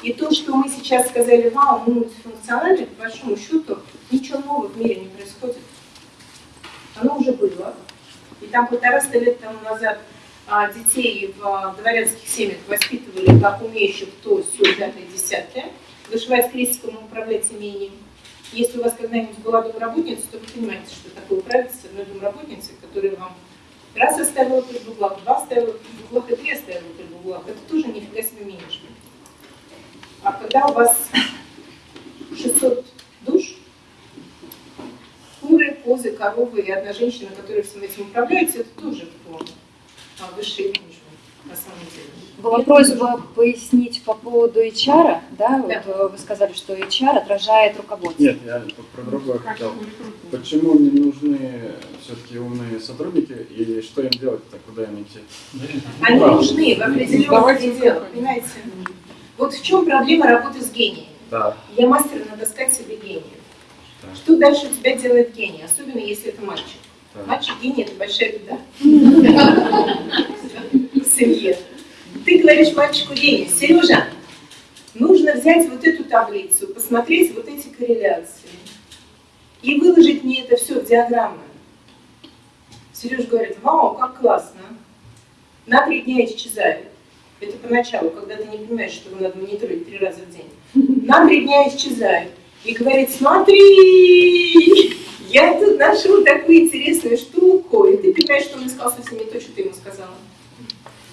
И то, что мы сейчас сказали, вау, мы мультифункциональны, по большому счету, ничего нового в мире не происходит. Оно уже было. И там полтораста лет тому назад а, детей в а, дворянских семьях воспитывали как умеющих то, все, пятое, десятое. Вышивать крестиком и управлять имением. Если у вас когда-нибудь была домработница, то вы понимаете, что такое управиться с одной домработницей, которая вам раз оставила при углах, два оставила при углах и три оставила при углах. Это тоже нифига себе менеджмент. А когда у вас 600 душ, куры, позы, коровы и одна женщина, которая всем этим управляет, это тоже форма а, высший менеджмент. на самом деле. Была просьба пояснить по поводу HR, да, вот э, вы сказали, что HR отражает руководство. Нет, я про другое хотел. Почему не нужны все-таки умные сотрудники и что им делать-то, куда им идти? Они нужны в определенных Давайте пределах, понимаете? Вот в чем проблема работы с гением? Да. Я мастер натаскать себе гения. Что дальше у тебя делает гений, особенно если это мальчик? Так. Мальчик гений – это большая беда. В семье. Говоришь мальчику гений, Сережа, нужно взять вот эту таблицу, посмотреть вот эти корреляции и выложить мне это все в диаграммы. Сережа говорит, вау, как классно. На три дня исчезает. Это поначалу, когда ты не понимаешь, что его надо мониторить три раза в день. На три дня исчезает. И говорит, смотри, я тут нашел такую интересную штуку. И ты понимаешь, что он искал совсем не то, что ты ему сказала.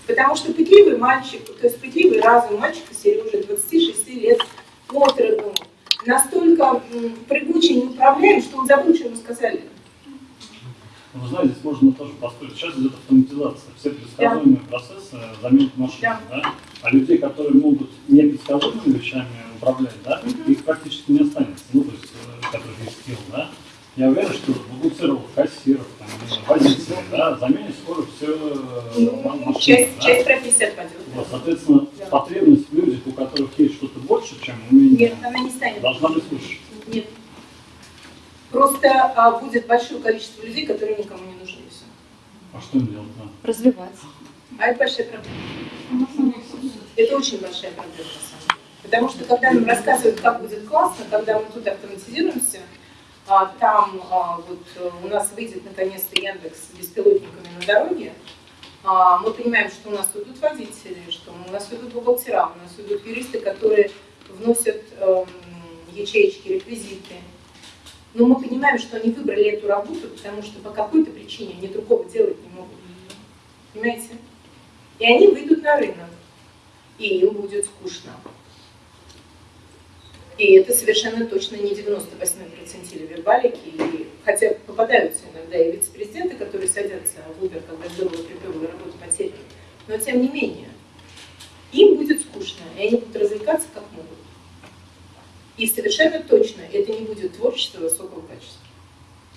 Потому что пытливый мальчик, то есть пытливый разум мальчика Сережи, 26 лет от роду, настолько прыгучий и неуправляем, что он забыл, что ему сказали. Ну, Вы знаете, здесь можно тоже построить. Сейчас идет автоматизация. Все предсказуемые процессы заменят машины, да. А людей, которые могут непредсказуемыми вещами управлять, да, их практически не останется. Ну, то есть, э, которых есть скилл, да. Я уверен, что бухгалтеров, кассиров, там, водителей, да, заменит скоро все машины. Часть, да. часть профессии отпадет. Вот, соответственно, потребность в людях, у которых есть что-то больше, чем умение, Нет, она не станет. должна быть выше. Нет. Просто а, будет большое количество людей, которые никому не нужны. и всё. А что им делать? Да? Развиваться. А это большая проблема. Это очень большая проблема, на самом деле. Потому что когда нам рассказывают, как будет классно, когда мы тут автоматизируемся, а, там а, вот э, у нас выйдет наконец-то Яндекс с беспилотниками на дороге, а, мы понимаем, что у нас идут водители, что у нас идут бухгалтера, у нас идут юристы, которые вносят эм, ячеечки, реквизиты. Но мы понимаем, что они выбрали эту работу, потому что по какой-то причине они другого делать не могут. Понимаете? И они выйдут на рынок, и им будет скучно. И это совершенно точно не 98 процентили вербалики, и, хотя попадаются иногда и вице-президенты, которые садятся в Uber, когда здорово припевала работа потеряна. Но тем не менее, им будет скучно, и они будут развлекаться как могут. И совершенно точно это не будет творчество высокого качества.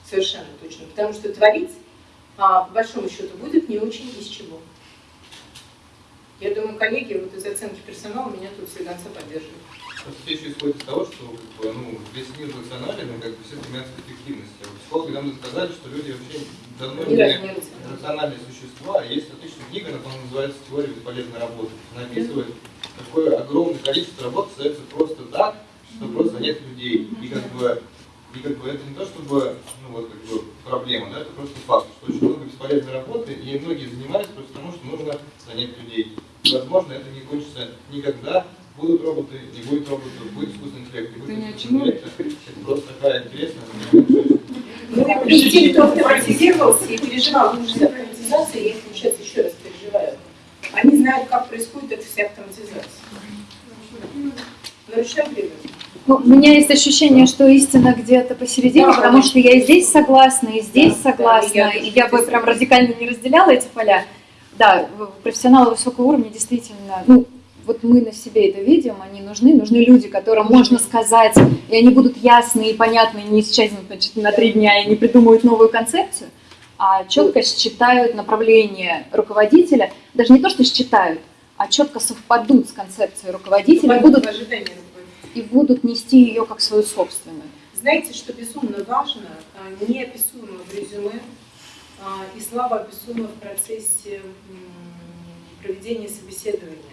Совершенно точно. Потому что творить, а, по большому счету, будет не очень из чего. Я думаю, коллеги вот из оценки персонала меня тут все конца поддерживают. Все еще исходит из того, что как бы, ну, весь мир рационален, и как бы все стремятся к эффективности. А Психологи нам сказали, что люди вообще давно не рациональные существа. Есть отличная книга, она, называется «Теория бесполезной работы». Она описывает, какое огромное количество работ остается просто так, что просто нет людей. И как бы, и как бы это не то, чтобы ну, вот, как бы, проблема, да, это просто факт, что очень много бесполезной работы, и многие занимаются просто потому, что нужно занять людей. И, возможно, это не кончится никогда. Будут роботы, не будет роботов, будет искусственный интеллект, не будет искусственного интеллекта. Это просто такая интересная Ну, и те, кто автоматизировался и переживал ужас автоматизации, я их, получается, еще раз переживаю. Они знают, как происходит эта вся автоматизация. Но решаем время. Ну, у меня есть ощущение, что истина где-то посередине, Да, потому что я и здесь согласна, и здесь Да, согласна, да, и и я я бы прям радикально не разделяла эти поля. Да, профессионалы высокого уровня действительно, ну, вот мы на себе это видим, они нужны, нужны люди, которым можно сказать, и они будут ясные и понятные, не исчезнут значит, на три дня и не придумают новую концепцию, а четко считают направление руководителя, даже не то, что считают, а четко совпадут с концепцией руководителя и будут, и будут нести ее как свою собственную. Знаете, что безумно важно, а, неописуемо в резюме а, и слабо описуемо в процессе проведения собеседования.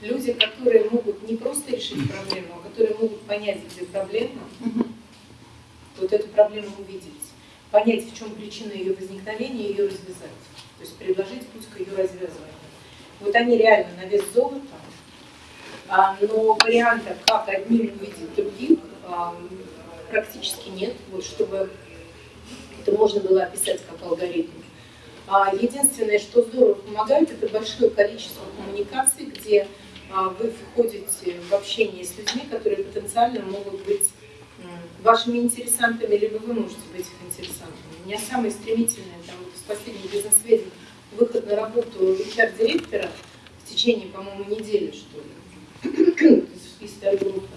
Люди, которые могут не просто решить проблему, а которые могут понять, где проблема, вот эту проблему увидеть, понять, в чем причина ее возникновения, и ее развязать. То есть предложить путь к ее развязыванию. Вот они реально на вес золота, а, но вариантов, как одним увидеть других, а, практически нет, вот чтобы это можно было описать как алгоритм. А, Единственное, что здорово помогает, это большое количество коммуникаций, где вы входите в общение с людьми, которые потенциально могут быть вашими интересантами, либо вы можете быть их интересантами. У меня самое стремительное, там, вот из последних бизнес-веден, выход на работу HR-директора, течение, по-моему, недели, что ли, из группы,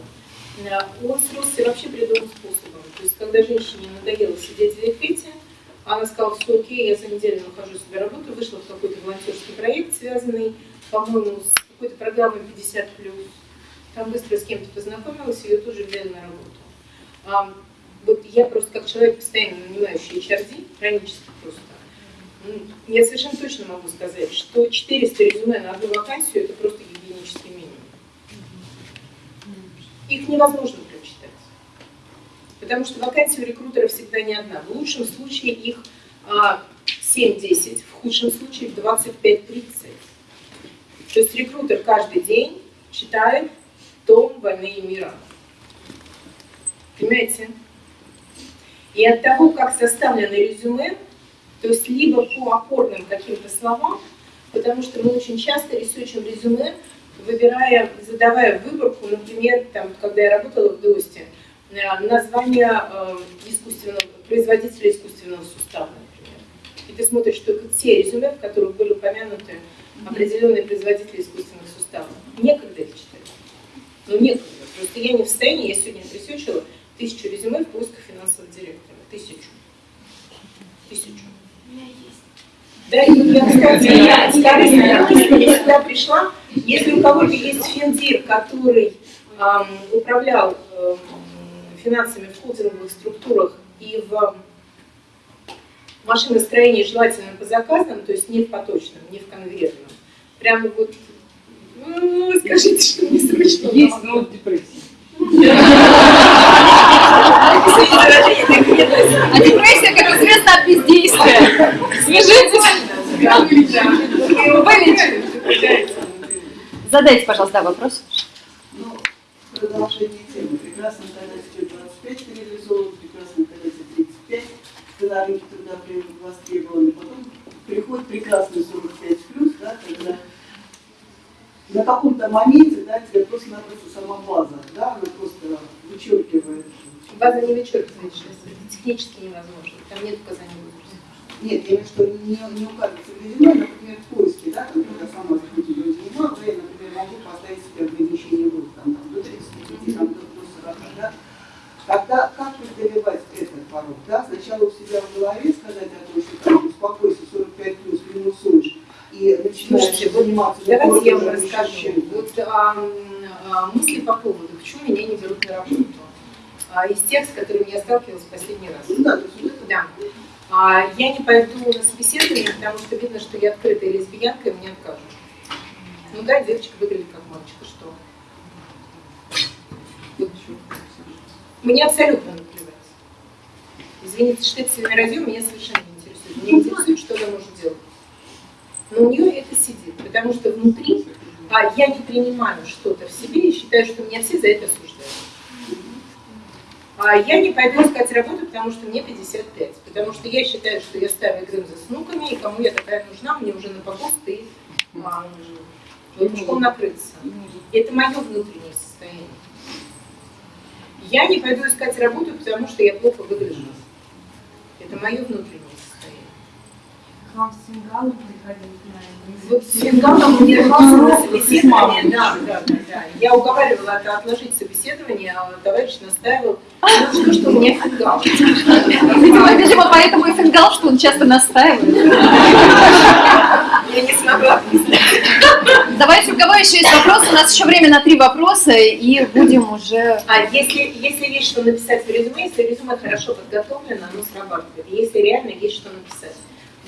он сросся вообще придуманным способом. То есть, когда женщине надоело сидеть в декрете, она сказала, все окей, я за неделю нахожу себе работу, вышла в какой-то волонтерский проект, связанный, по-моему, с какой-то программой 50+. Там быстро с кем-то познакомилась, ее тоже взяли на работу. А, вот я просто как человек, постоянно нанимающий HRD, хронически просто, я совершенно точно могу сказать, что 400 резюме на одну вакансию – это просто гигиенический минимум. Их невозможно прочитать. Потому что вакансия у рекрутера всегда не одна. В лучшем случае их 7-10, а, в худшем случае 25-30. То есть рекрутер каждый день читает том «Войны и мира». Понимаете? И от того, как составлено резюме, то есть либо по опорным каким-то словам, потому что мы очень часто ресерчим резюме, выбирая, задавая выборку, например, там, когда я работала в ДОСТе, э, название э, искусственного, производителя искусственного сустава, например. И ты смотришь только те резюме, в которых были упомянуты определенные производители искусственных суставов. Некогда их читать. Ну, некогда. Просто я не в состоянии, я сегодня отресечила тысячу резюме в поисках финансового директора. Тысячу. Тысячу. Да, и я, кстати, я, я сюда пришла, если у кого-то есть финдир, который эм, управлял эм, финансами в холдинговых структурах и в машиностроении желательно по заказам, то есть не в поточном, не в конвертном, прямо вот, ну, скажите, что не смешно. Есть, но депрессия. А депрессия, как известно, от бездействия. Свяжитесь. Задайте, пожалуйста, вопрос. Ну, продолжение темы. Прекрасно, когда тебе 25 реализован, прекрасно, когда тебе 35, когда рынки труда востребованы. Потом приходит прекрасный 45 плюс, да, когда на каком-то моменте да, тебе просто-напросто сама база, да, она просто вычеркивает. База не вычеркивает, это технически невозможно, там нет указаний возраста. Нет, я имею в виду, что не, не указывается в резюме, например, в поиске, да, там, когда сама захотела заниматься, да, я, например, могу поставить себе ограничение групп, там, там, до 35, там, до, до 40, да. Тогда как преодолевать этот порог, да, сначала у себя в голове сказать о том, что там, успокойся, 45 плюс, минусуешь, и начинаешь заниматься... Давайте я вам расскажу. Вот а, а, мысли по поводу, почему меня не берут на работу. А, из тех, с которыми я сталкивалась в последний раз. Ну да, да. А, я не пойду на собеседование, потому что видно, что я открытая лесбиянка, и мне откажут. Ну да, девочка выглядит как мальчик, что? Мне абсолютно наплевать. Извините, что это семиродил меня совершенно не интересует. Меня интересует, что она может делать но у нее это сидит, потому что внутри а, я не принимаю что-то в себе и считаю, что меня все за это осуждают. А я не пойду искать работу, потому что мне 55, потому что я считаю, что я старый грым за снуками, и кому я такая нужна, мне уже на покост и а, накрыться. Это мое внутреннее состояние. Я не пойду искать работу, потому что я плохо выгляжу. Это мое внутреннее к вам с фингалом приходили Вот с мне на собеседование, да, да, да, да. Я уговаривала это отложить собеседование, а товарищ настаивал, ну, что у меня фингал. Видимо, видимо, поэтому и фингал, что он часто настаивает. Я не смогла Давайте, у кого еще есть вопросы? У нас еще время на три вопроса, и будем уже... А если, если есть что написать в резюме, если резюме хорошо подготовлено, оно срабатывает. Если реально есть что написать.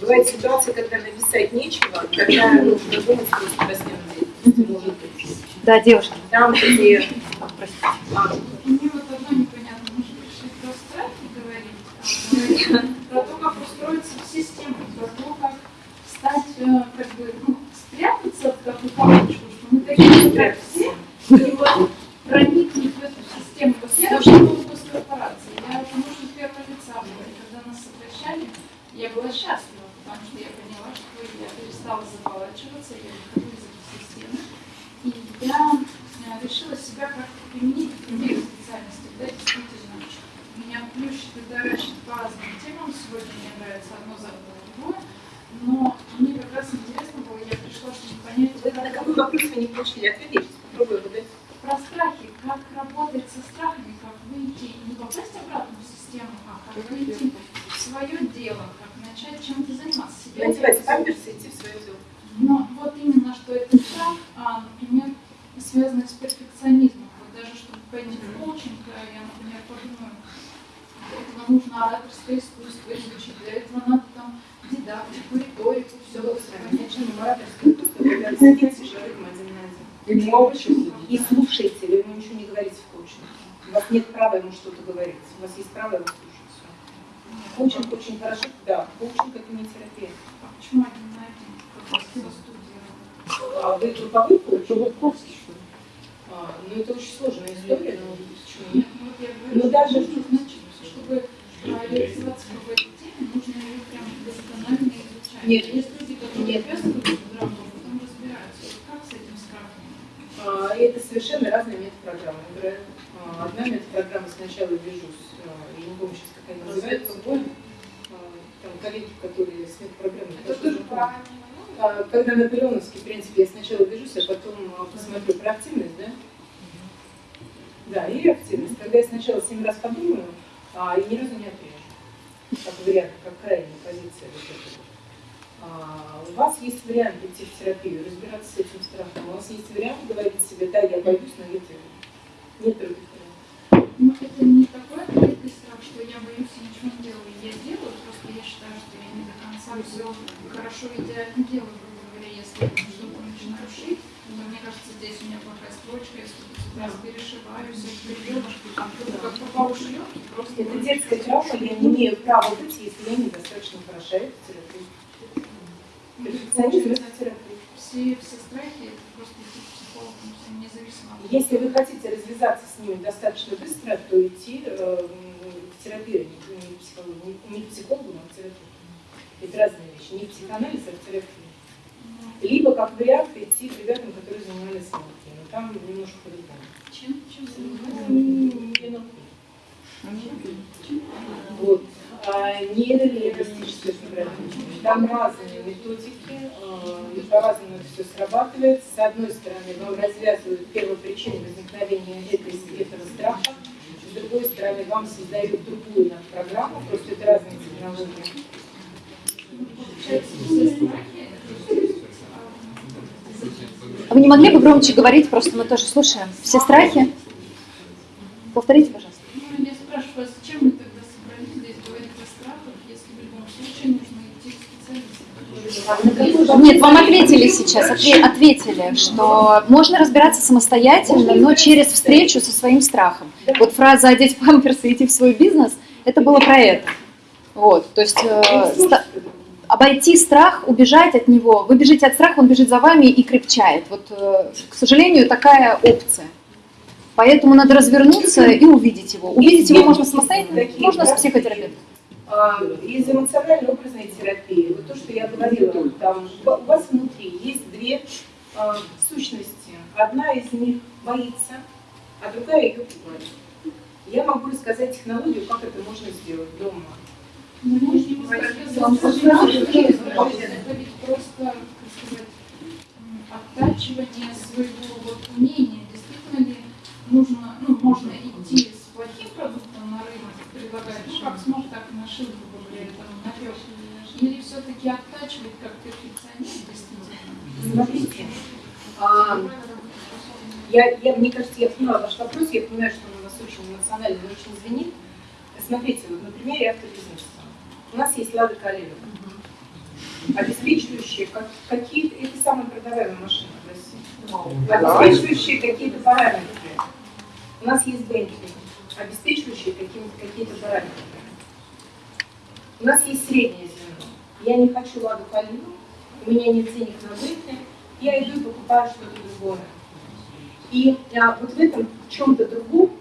Бывает ситуация, когда написать нечего, когда нужно думать просто про смену деятельности, может быть. Да, девушка. Там, где... А. Мне вот одно непонятно, может решить про страх говорить, про то, как устроиться в систему, про то, как стать, э, как бы, ну, спрятаться в такую палочку, что мы такие как все, и вот проникнуть в эту систему. Вот я работала в госкорпорации, я потому что первое лица была, и когда нас сокращали, я была счастлива потому что я поняла, что я перестала замолачиваться, я выхожу из этой системы. И я э, решила себя как-то применить в других специальностях. Да, действительно, меня плющит и дорожит по разным темам. Сегодня мне нравится одно, завтра другое. Но мне как раз интересно было, я пришла, чтобы понять, Вы на какой вопрос вы не получили ответ, я сейчас попробую его дать. Про страхи. Как работать со страхами, как выйти, не попасть обратно в систему, а как выйти в свое дело, как начать чем-то заниматься. Себе Надевать памперсы и идти в свое дело. Но вот именно, что это страх, а, например, связанный с перфекционизмом. Вот даже чтобы пойти в коучинг, э, я, например, подумаю, для этого нужно ораторское искусство изучить, для этого надо там дидактику, риторику, все. Конечно, ораторское искусство, когда вы сидите с человеком один на один. И молча, и слушаете, вы ему ничего не говорите в коучинге. У вас нет права ему что-то говорить, у вас есть право его слушать. Всё. Коучинг очень хорошо, да, коучинг это не терапия. А почему один на один? Как со студией? А вы групповой коуч? А, ну это очень сложная история, но почему нет? Ну, вот я Ну, даже- что значит, чтобы а, реализоваться в этой теме, нужно ее прям досконально изучать. Нет. Есть люди, которые Нет. пестуют программу, а потом разбираются. Вот как с этим страхом? А, Это совершенно разные а, Одна метод-программа сначала вяжусь, а, я не помню сейчас, как они называются, больно. Там коллеги, которые с метод-программой. Это тоже правильно. А, Когда наполеоновский принцип, я сначала вяжусь, а потом а, посмотрю про активность, да? Да, и активность. Когда я сначала семь раз подумаю, а, и ни разу не отрежу. Как вариант, как крайняя позиция вот эта вот. А, у вас есть вариант идти в терапию, разбираться с этим страхом. У вас есть вариант говорить себе, да, я боюсь, но я делаю. Нет других вариантов. Ну, это не такой открытый страх, что я боюсь и ничего не делаю. Я делаю, просто я считаю, что я не до конца все хорошо идеально делаю, грубо говоря, если я что-то начинаю шить, то мне кажется, здесь у меня плохая строчка, я что-то раз перешиваю, все переделушки, там кто-то как попал шьет, просто... Это детская травма, я не имею права быть, если я недостаточно хороша в терапии. Перфекционизм это терапия. Все, все страхи, это просто идти к психологу, независимо Если вы хотите развязаться с ними достаточно быстро, то идти э, в терапию, не, не, в психологу, не, не к психологу, но в терапию. Это разные вещи. Не психоанализ, а в терапию. Либо, как вариант, идти к ребятам, которые занимались науки. Но там немножко по-другому. Чем, чем Ну, не науки. Вот. А, нейролингвистическое программирование. Там разные методики, а, по-разному это все срабатывает. С одной стороны, вам развязывают первопричину возникновения этой, этого страха, с другой стороны, вам создают другую программу, просто это разные технологии. Получается, все страхи, А вы не могли бы громче говорить, просто мы тоже слушаем. Все страхи? Повторите, пожалуйста. Ну, я спрашиваю, а зачем мы тогда собрались здесь говорить о страхах, если в любом случае нужно идти к специалисту? Нет, вам ответили сейчас, отве- ответили, что можно разбираться самостоятельно, но через встречу со своим страхом. Вот фраза «одеть памперсы и идти в свой бизнес» — это было про это. Вот, то есть э, обойти страх, убежать от него. Вы бежите от страха, он бежит за вами и крепчает. Вот, э, к сожалению, такая опция. Поэтому надо развернуться и увидеть его. Увидеть его можно самостоятельно, можно с психотерапевтом. А, Из эмоционально-образной терапии, вот то, что я говорила, там, у вас внутри есть две а, сущности. Одна из них боится, а другая ее пугает. Я могу рассказать технологию, как это можно сделать дома. Можем сказать, это ведь просто, оттачивание своего вот умения. Действительно ли нужно, ну, можно идти с плохим продуктом на рынок, предлагать, ну, как сможет, так и грубо говоря, там, напек. Или все-таки оттачивать как перфекционист, действительно? Смотрите, а, я, я, мне кажется, я поняла ваш вопрос, я понимаю, что он у нас очень эмоциональный, очень звенит. Смотрите, вот на примере автобизнеса. У нас есть Лада Калина, обеспечивающие как, какие-то, это самая продаваемая машина в России, обеспечивающие какие-то параметры. У нас есть Бенкли, обеспечивающие какие-то какие параметры. У нас есть среднее звено. Я не хочу Ладу Калину, у меня нет денег на Бенкли, я иду и покупаю что-то другое. И а, вот в этом чем-то другом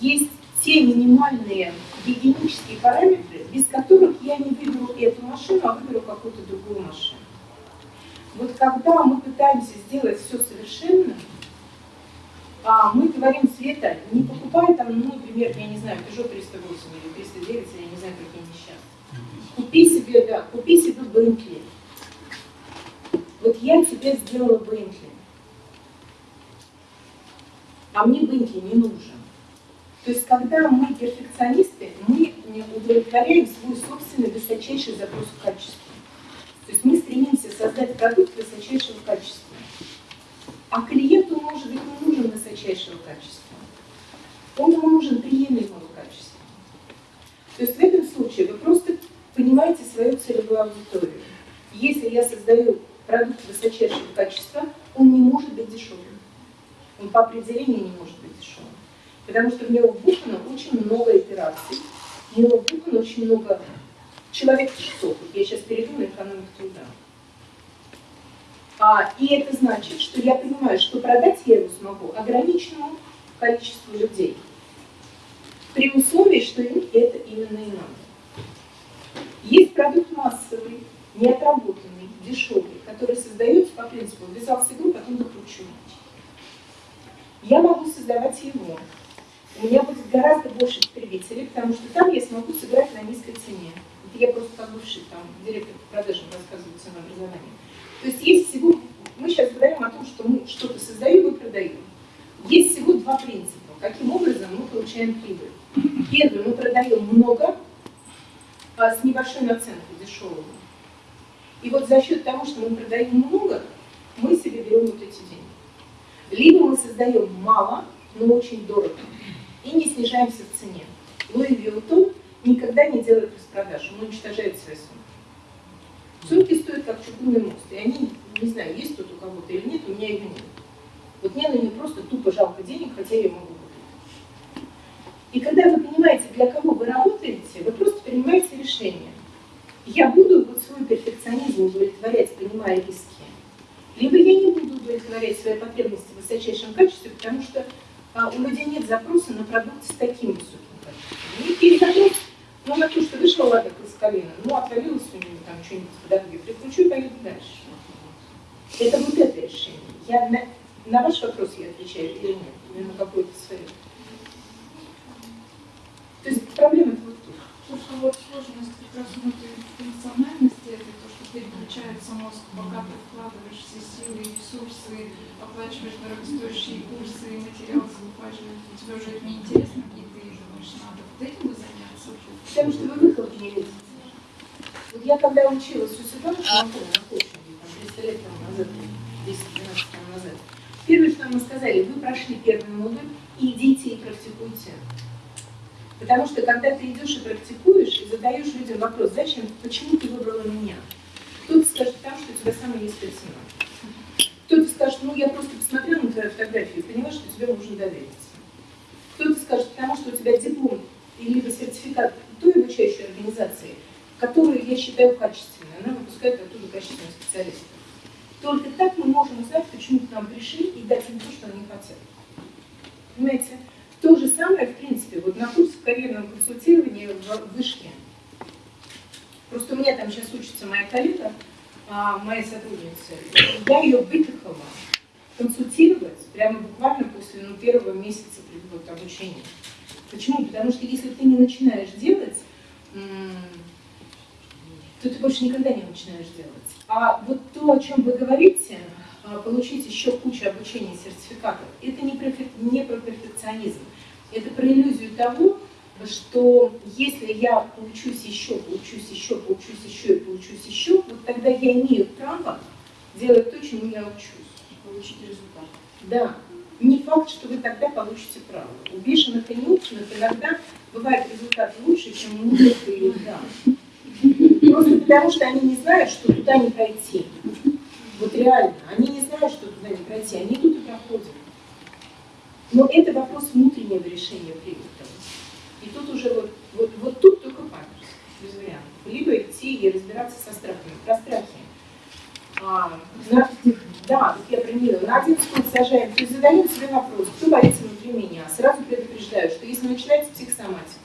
есть те минимальные гигиенические параметры, без которых я не выберу эту машину, а выберу какую-то другую машину. Вот когда мы пытаемся сделать все совершенно, а, мы говорим, Света, не покупай там, ну, например, я не знаю, Peugeot 308 или 309, я не знаю, какие они. Купи себе, да, купи себе Бентли. Вот я тебе сделала Бентли. а мне Бенки не нужен. То есть, когда мы перфекционисты, мы не удовлетворяем свой собственный высочайший запрос в качестве. То есть мы стремимся создать продукт высочайшего качества. А клиенту, может быть, не нужен высочайшего качества. Он ему нужен приемлемого качества. То есть в этом случае вы просто понимаете свою целевую аудиторию. Если я создаю продукт высочайшего качества, он не может быть дешевым. Он по определению не может быть дешевым. Потому что в него вбухано очень много операций, в него вбухано очень много человек часов. Я сейчас перейду на экономику труда. А, и это значит, что я понимаю, что продать я его смогу ограниченному количеству людей. При условии, что им это именно и надо. Есть продукт массовый, неотработанный, дешевый, который создается по принципу ввязался игру, потом докручу. Я могу создавать его. У меня будет гораздо больше потребителей, потому что там я смогу сыграть на низкой цене. Это я просто как бывший там директор по продажам рассказываю ценообразование. То есть есть всего, мы сейчас говорим о том, что мы что-то создаем и продаем. Есть всего два принципа. Каким образом мы получаем прибыль? Первый, мы продаем много а, с небольшой наценкой, дешевого. И вот за счет того, что мы продаем много, мы себе берем вот эти деньги. Либо мы создаем мало, но очень дорого, и не снижаемся в цене. Луи Виутон никогда не делает распродаж, он уничтожает свои сумки. Сумки стоят как чугунный мост, и они, не знаю, есть тут у кого-то или нет, у меня ее нет. Вот мне на нее просто тупо жалко денег, хотя я могу купить. И когда вы понимаете, для кого вы работаете, вы просто принимаете решение. Я буду вот свой перфекционизм удовлетворять, принимая риски. Либо я не буду удовлетворять свои потребности в высочайшем качестве, потому что а, у людей нет запроса на продукт с таким высоким качеством. У них ну, на то, что вышла лада плосколина, ну, отвалилась у него там что-нибудь по дороге, прикручу и поеду дальше. Это вот это решение. Я на, на ваш вопрос я отвечаю или нет, или на какой-то свой. То есть проблема вот тут. Слушай, вот сложность как раз внутри функциональности, это то, что переключается мозг, пока ты вкладываешь все силы и ресурсы, оплачиваешь дорогостоящие курсы и материал закупаешь, тебе уже это неинтересно, и ты думаешь, надо вот этим бы. Потому что вы выхлоп не видите. Вот я когда училась у там, 300 лет тому назад, 10-12 лет назад, первое, что мы сказали, вы прошли первый модуль, идите и практикуйте. Потому что когда ты идешь и практикуешь, и задаешь людям вопрос, зачем, почему ты выбрала меня? Кто-то скажет, потому что у тебя самый низкая цена. Кто-то скажет, ну я просто посмотрела на твою фотографию и поняла, что тебе можно довериться. Кто-то скажет, потому что у тебя диплом либо сертификат той обучающей организации, которую я считаю качественной, она выпускает оттуда качественных специалистов. Только так мы можем узнать, почему к нам пришли и дать им то, что они хотят. Понимаете? То же самое, в принципе, вот на курсе карьерного консультирования в Вышке. Просто у меня там сейчас учится моя коллега, а, моя сотрудница. Я ее выпихала консультировать прямо буквально после ну, первого месяца вот, обучения. Почему? Потому что если ты не начинаешь делать, то ты больше никогда не начинаешь делать. А вот то, о чем вы говорите, а, получить еще кучу обучения сертификатов, это не про, не про перфекционизм. Это про иллюзию того, что если я поучусь еще, поучусь еще, поучусь еще и поучусь еще, вот тогда я имею право делать то, чему я учусь. Получить результат. Да. Не факт, что вы тогда получите право. У бешеных и неученых иногда бывает результат лучше, чем у них или да. Просто потому, что они не знают, что туда не пройти. Вот реально. Они не знают, что туда не пройти. Они тут и проходят. Но это вопрос внутреннего решения привода. И тут уже вот, вот, вот тут только памперс, без вариантов. Либо идти и разбираться со страхами. Про страхи. А, на, да, вот я про На один скот сажаем, то есть задаем себе вопрос, кто боится внутри меня. Сразу предупреждаю, что если начинается психосоматика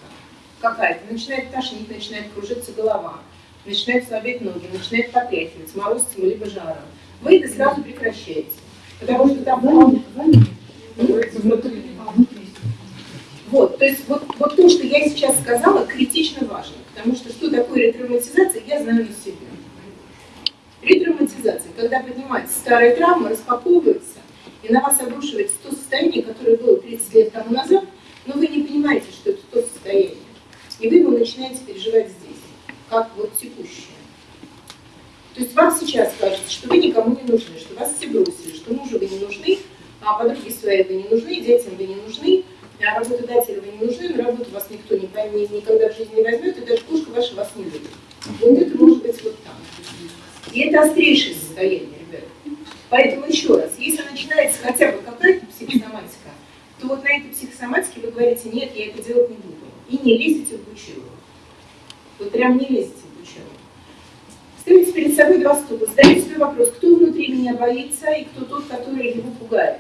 какая-то, начинает тошнить, начинает кружиться голова, начинают слабеть ноги, начинает потряхивать, морозцем либо жаром, вы это сразу прекращаете. Потому что там вот, то есть вот, вот то, что я сейчас сказала, критично важно, потому что что такое ретравматизация, я знаю на себе. Ретравматизация, когда поднимается старая травма, распаковывается, и на вас обрушивается то состояние, которое было 30 лет тому назад, но вы не понимаете, что это то состояние. И вы его начинаете переживать здесь, как вот текущее. То есть вам сейчас кажется, что вы никому не нужны, что вас все бросили, что мужу вы не нужны, а подруге своей вы не нужны, детям вы не нужны, а работодателю вы не нужны, на работу вас никто не поймет, никогда в жизни не возьмет, и даже кошка ваша вас не любит. Вот это может быть вот там. И это острейшее состояние, ребят. Поэтому еще раз, если начинается хотя бы какая-то психосоматика, то вот на этой психосоматике вы говорите, нет, я это делать не буду. И не лезете в бучилу. Вот прям не лезете в бучилу. Ставите перед собой два стула, задаете себе вопрос, кто внутри меня боится и кто тот, который его пугает.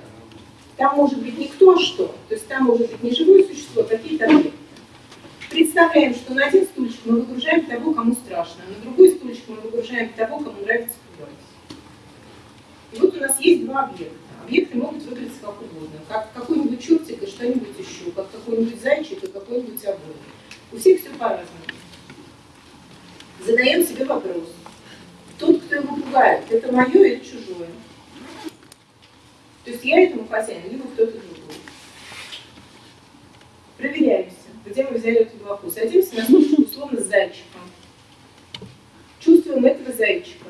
Там может быть не кто, а что. То есть там может быть не живое существо, а какие-то объекты. Представляем, что на один стульчик мы выгружаем того, кому страшно, а на другой стульчик мы выгружаем того, кому нравится пугать. И вот у нас есть два объекта. Объекты могут выглядеть как угодно. Как какой-нибудь чертик и что-нибудь еще, как какой-нибудь зайчик и какой-нибудь обои. У всех все по-разному. Задаем себе вопрос. Тот, кто его пугает, это мое или чужое? То есть я этому хозяин, либо кто-то другой. Проверяемся, где мы взяли эту главу. Садимся на стульчик условно с зайчиком. Чувствуем этого зайчика.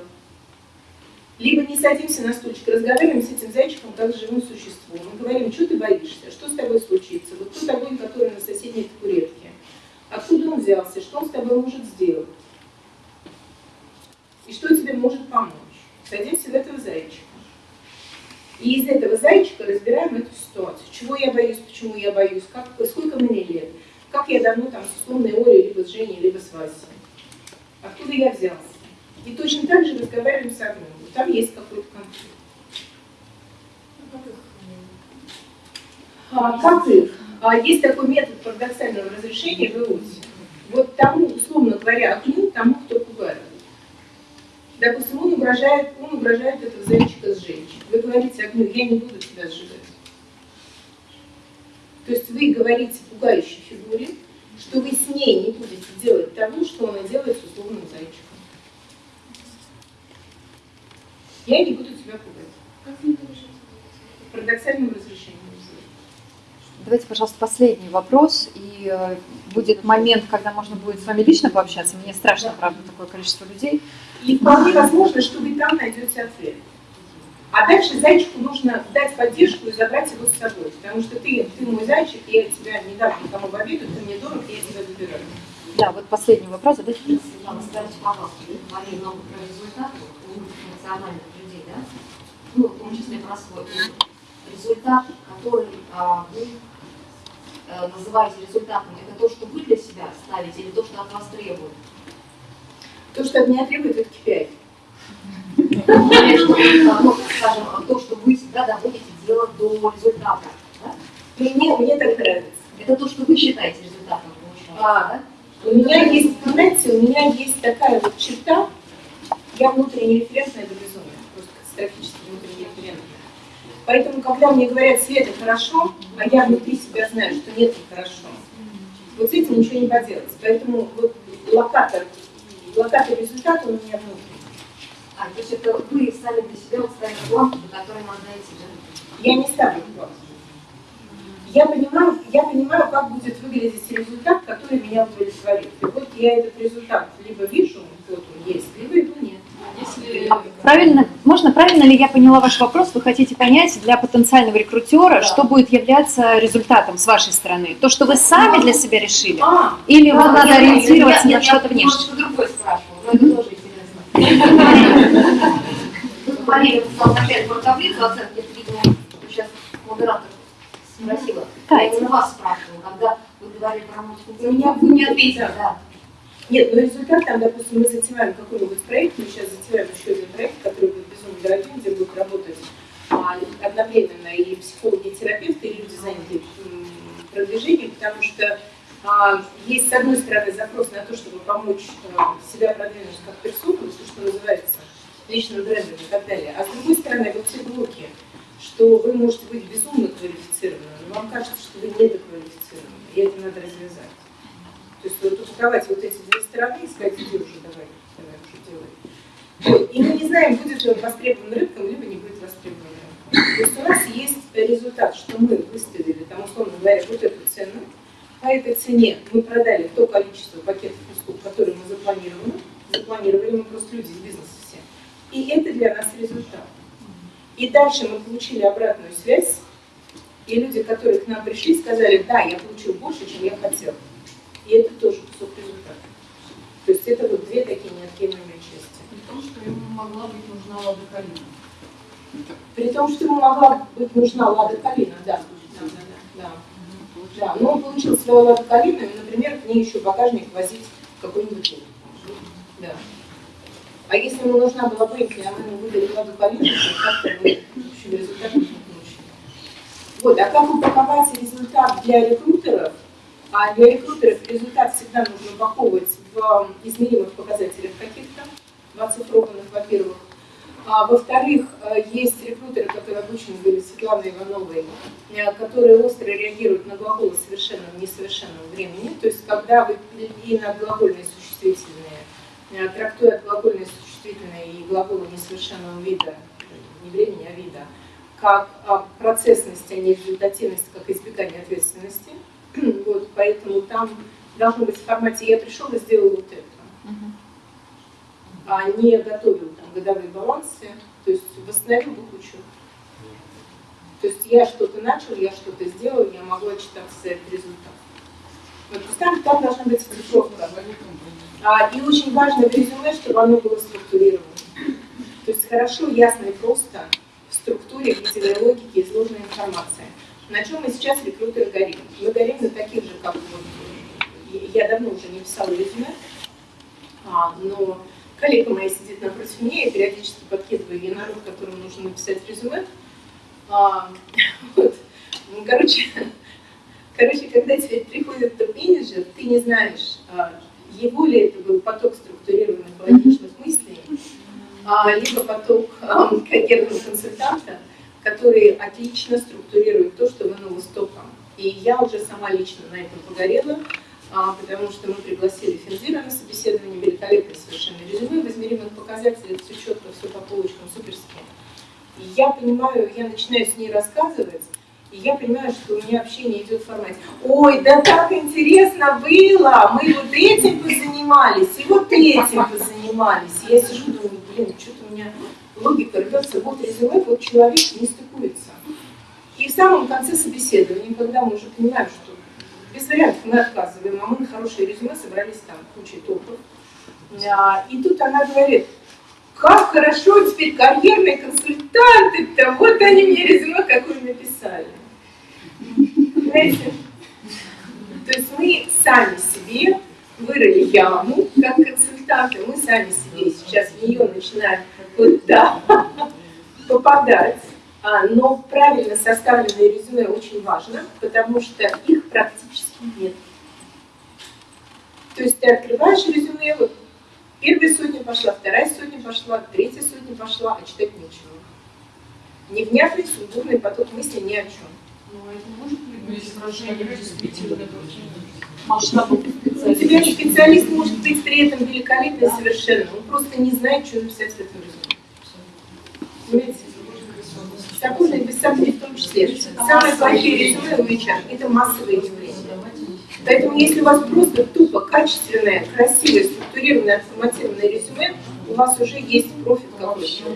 Либо не садимся на стульчик, разговариваем с этим зайчиком как с живым существом. Мы говорим, что ты боишься, что с тобой случится, вот тот огонь, который на соседней табуретке. Откуда он взялся, что он с тобой может сделать? И что тебе может помочь? Садимся в этого зайчика. И из этого зайчика разбираем эту ситуацию. Чего я боюсь, почему я боюсь, как, сколько мне лет, как я давно там с условной Олей, либо с Женей, либо с Васей. Откуда я взялся. И точно так же разговариваем с огнем. Там есть какой-то конфликт. А, как их? А, есть такой метод парадоксального разрешения в ИОСе. Вот тому, условно говоря, огню, тому, кто пугает. Допустим, он угрожает, он угрожает этого зайчика сжечь. Вы говорите огню, я не буду тебя сжигать. То есть вы говорите пугающей фигуре, что вы с ней не будете делать того, что она делает с условным зайчиком. Я не буду тебя пугать. Как решить? Парадоксальным разрешением. Давайте, пожалуйста, последний вопрос. И э, будет момент, когда можно будет с вами лично пообщаться. Мне страшно, правда, такое количество людей. И вполне возможно, что вы там найдете ответ. А дальше зайчику нужно дать поддержку и забрать его с собой. Потому что ты, ты мой зайчик, я тебя не дам никому в обиду, ты мне дорог, я тебя выбираю. Да, вот последний вопрос. Задайте. Светлана, скажите, пожалуйста, вы говорили много про результаты у эмоциональных людей, да? Ну, в том числе про свой. Результат, который а, вы а, называете результатом, это то, что вы для себя ставите или то, что от вас требуют? То, что от меня требует, это KPI. Ну, скажем, то, что вы всегда доводите дело до результата. Да? Мне, мне так нравится. Это то, что вы считаете результатом, А, да? У меня есть, знаете, у меня есть такая вот черта, я внутренне референтная до безумия, просто катастрофически внутренне референтная. Поэтому, когда мне говорят, Света, хорошо, а я внутри себя знаю, что нет, нехорошо, вот с этим ничего не поделать. Поэтому вот локатор, локатор результата у меня внутри. А, то есть это вы сами для себя вот ставите планку, до которой надо дойти, да? Я не ставлю планку. Я понимаю, я понимаю, как будет выглядеть результат, который меня удовлетворит. И вот я этот результат либо вижу, вот он есть, либо его нет. Если... Правильно, можно, правильно ли я поняла ваш вопрос? Вы хотите понять для потенциального рекрутера, что будет являться результатом с вашей стороны? То, что вы сами для себя решили? А, Или Да, вам надо я- ориентироваться я- на я что-то внешнее? немножко другой спрашиваю, но это тоже интересно. Вы говорили в самом начале про таблицу оценки, видимо, сейчас модератор спросила. Я Катя. именно вас спрашивала, когда вы говорили про вы не ответили, да. Нет, ну результат там, допустим, мы затеваем какой-нибудь проект, мы сейчас затеваем еще один проект, который будет безумно дорогим, где будут работать а, одновременно и психологи, и терапевты, и люди, занятые м, продвижением, потому что а, есть, с одной стороны, запрос на то, чтобы помочь а, себя продвинуть как персону, то, что называется личным брендом и так далее, а с другой стороны, вот те блоки, что вы можете быть безумно квалифицированным, но вам кажется, что вы недоквалифицированы, и это надо развязать. То есть вот упаковать вот эти две стороны и сказать, иди уже, давай, давай уже делай. И мы не знаем, будет ли он востребован рынком, либо не будет востребован рынком. То есть у нас есть результат, что мы выставили, там, условно говоря, вот эту цену, по этой цене мы продали то количество пакетов услуг, которые мы запланировали, запланировали мы просто люди из бизнеса все. И это для нас результат. И дальше мы получили обратную связь, и люди, которые к нам пришли, сказали, да, я получил больше, чем я хотел. И это тоже кусок результата. То есть это вот две такие неотъемлемые части. При том, что ему могла быть нужна Лада Калина. При том, что ему могла быть нужна Лада Калина, да. Да, да, да. да. Да, но он получил свою Ладу Калину, и, например, к ней еще в багажник возить какой-нибудь лук. Да. А если ему нужна была Бентли, а мы ему выдали Калину, то как-то мы, общем, результат не получили. Вот, а как упаковать результат для рекрутеров? А для рекрутеров результат всегда нужно упаковывать в измеримых показателях каких-то, в оцифрованных, во-первых. А, во-вторых, э, есть рекрутеры, которые обучены были Светланой Ивановой, э, которые остро реагируют на глаголы совершенного и несовершенного времени. То есть, когда вы и на глагольные существительные, э, трактуя глагольные существительные и глаголы несовершенного вида, не времени, а вида, как а, процессность, а не результативность, как избегание ответственности. Вот, поэтому там должно быть в формате «я пришел и сделал вот это», а не готовил там годовые балансы, то есть восстановил букву. То есть я что-то начал, я что-то сделал, я могу отчитаться за этот результат. Есть там, должна быть структуровка. А, и очень важно в резюме, чтобы оно было структурировано. То есть хорошо, ясно и просто в структуре, в виде логики изложена информация. На чем мы сейчас рекрутеры горим? Мы горим на таких же, как вот, я давно уже не писала резюме, а, но коллега моя сидит напротив меня, и периодически подкидываю ей народ, которому нужно написать резюме. А, вот. Ну, короче, короче, когда тебе приходит топ-менеджер, ты не знаешь, а, его ли это был поток структурированных логичных мыслей, а, либо поток а, карьерного консультанта, который отлично структурирует то, что вынул из топа. И я уже сама лично на этом погорела, потому что мы пригласили Финзира на собеседование, великолепное совершенно резюме, в измеримых показателях, все четко, все по полочкам, суперски. И я понимаю, я начинаю с ней рассказывать, и я понимаю, что у меня общение идет в формате «Ой, да так интересно было, мы вот этим позанимались, и вот этим позанимались». Я сижу, думаю, блин, что-то у меня логика рвется, вот резюме, вот человек не стыкуется. И в самом конце собеседования, когда мы уже понимаем, что без вариантов мы отказываем, а мы на хорошее резюме собрались там кучей топов. А, и тут она говорит, как хорошо теперь карьерные консультанты-то, вот они мне резюме какое написали. Знаете? То есть мы сами себе вырыли яму, как консультанты, мы сами себе сейчас в нее начинаем вот, да, попадать. А, но правильно составленное резюме очень важно, потому что их практически нет. То есть ты открываешь резюме, вот первая сотня пошла, вторая сотня пошла, третья сотня пошла, а читать нечего. Невнятный, сумбурный поток мыслей ни о чем. Ну, а это может быть выражение действительно масштабов У тебя специалист может быть при этом великолепный совершенно, он просто не знает, что написать в этом резюме. Понимаете? Также и сомнений в том числе. Самые плохие резюме у HR – это массовое явление. Поэтому если у вас просто тупо качественное, красивое, структурированное, отформатированное резюме, у вас уже есть профит какой-то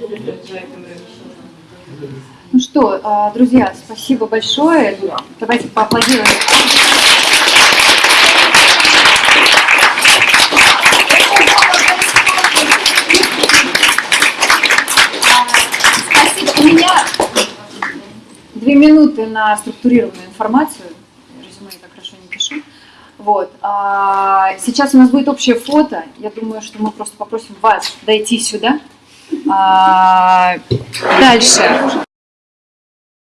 на этом рынке. Ну что, а, друзья, спасибо большое. Давайте поаплодируем. Спасибо. У меня две минуты на структурированную информацию. Резюме я так хорошо не пишу. Вот. А, сейчас у нас будет общее фото. Я думаю, что мы просто попросим вас дойти сюда. А, дальше.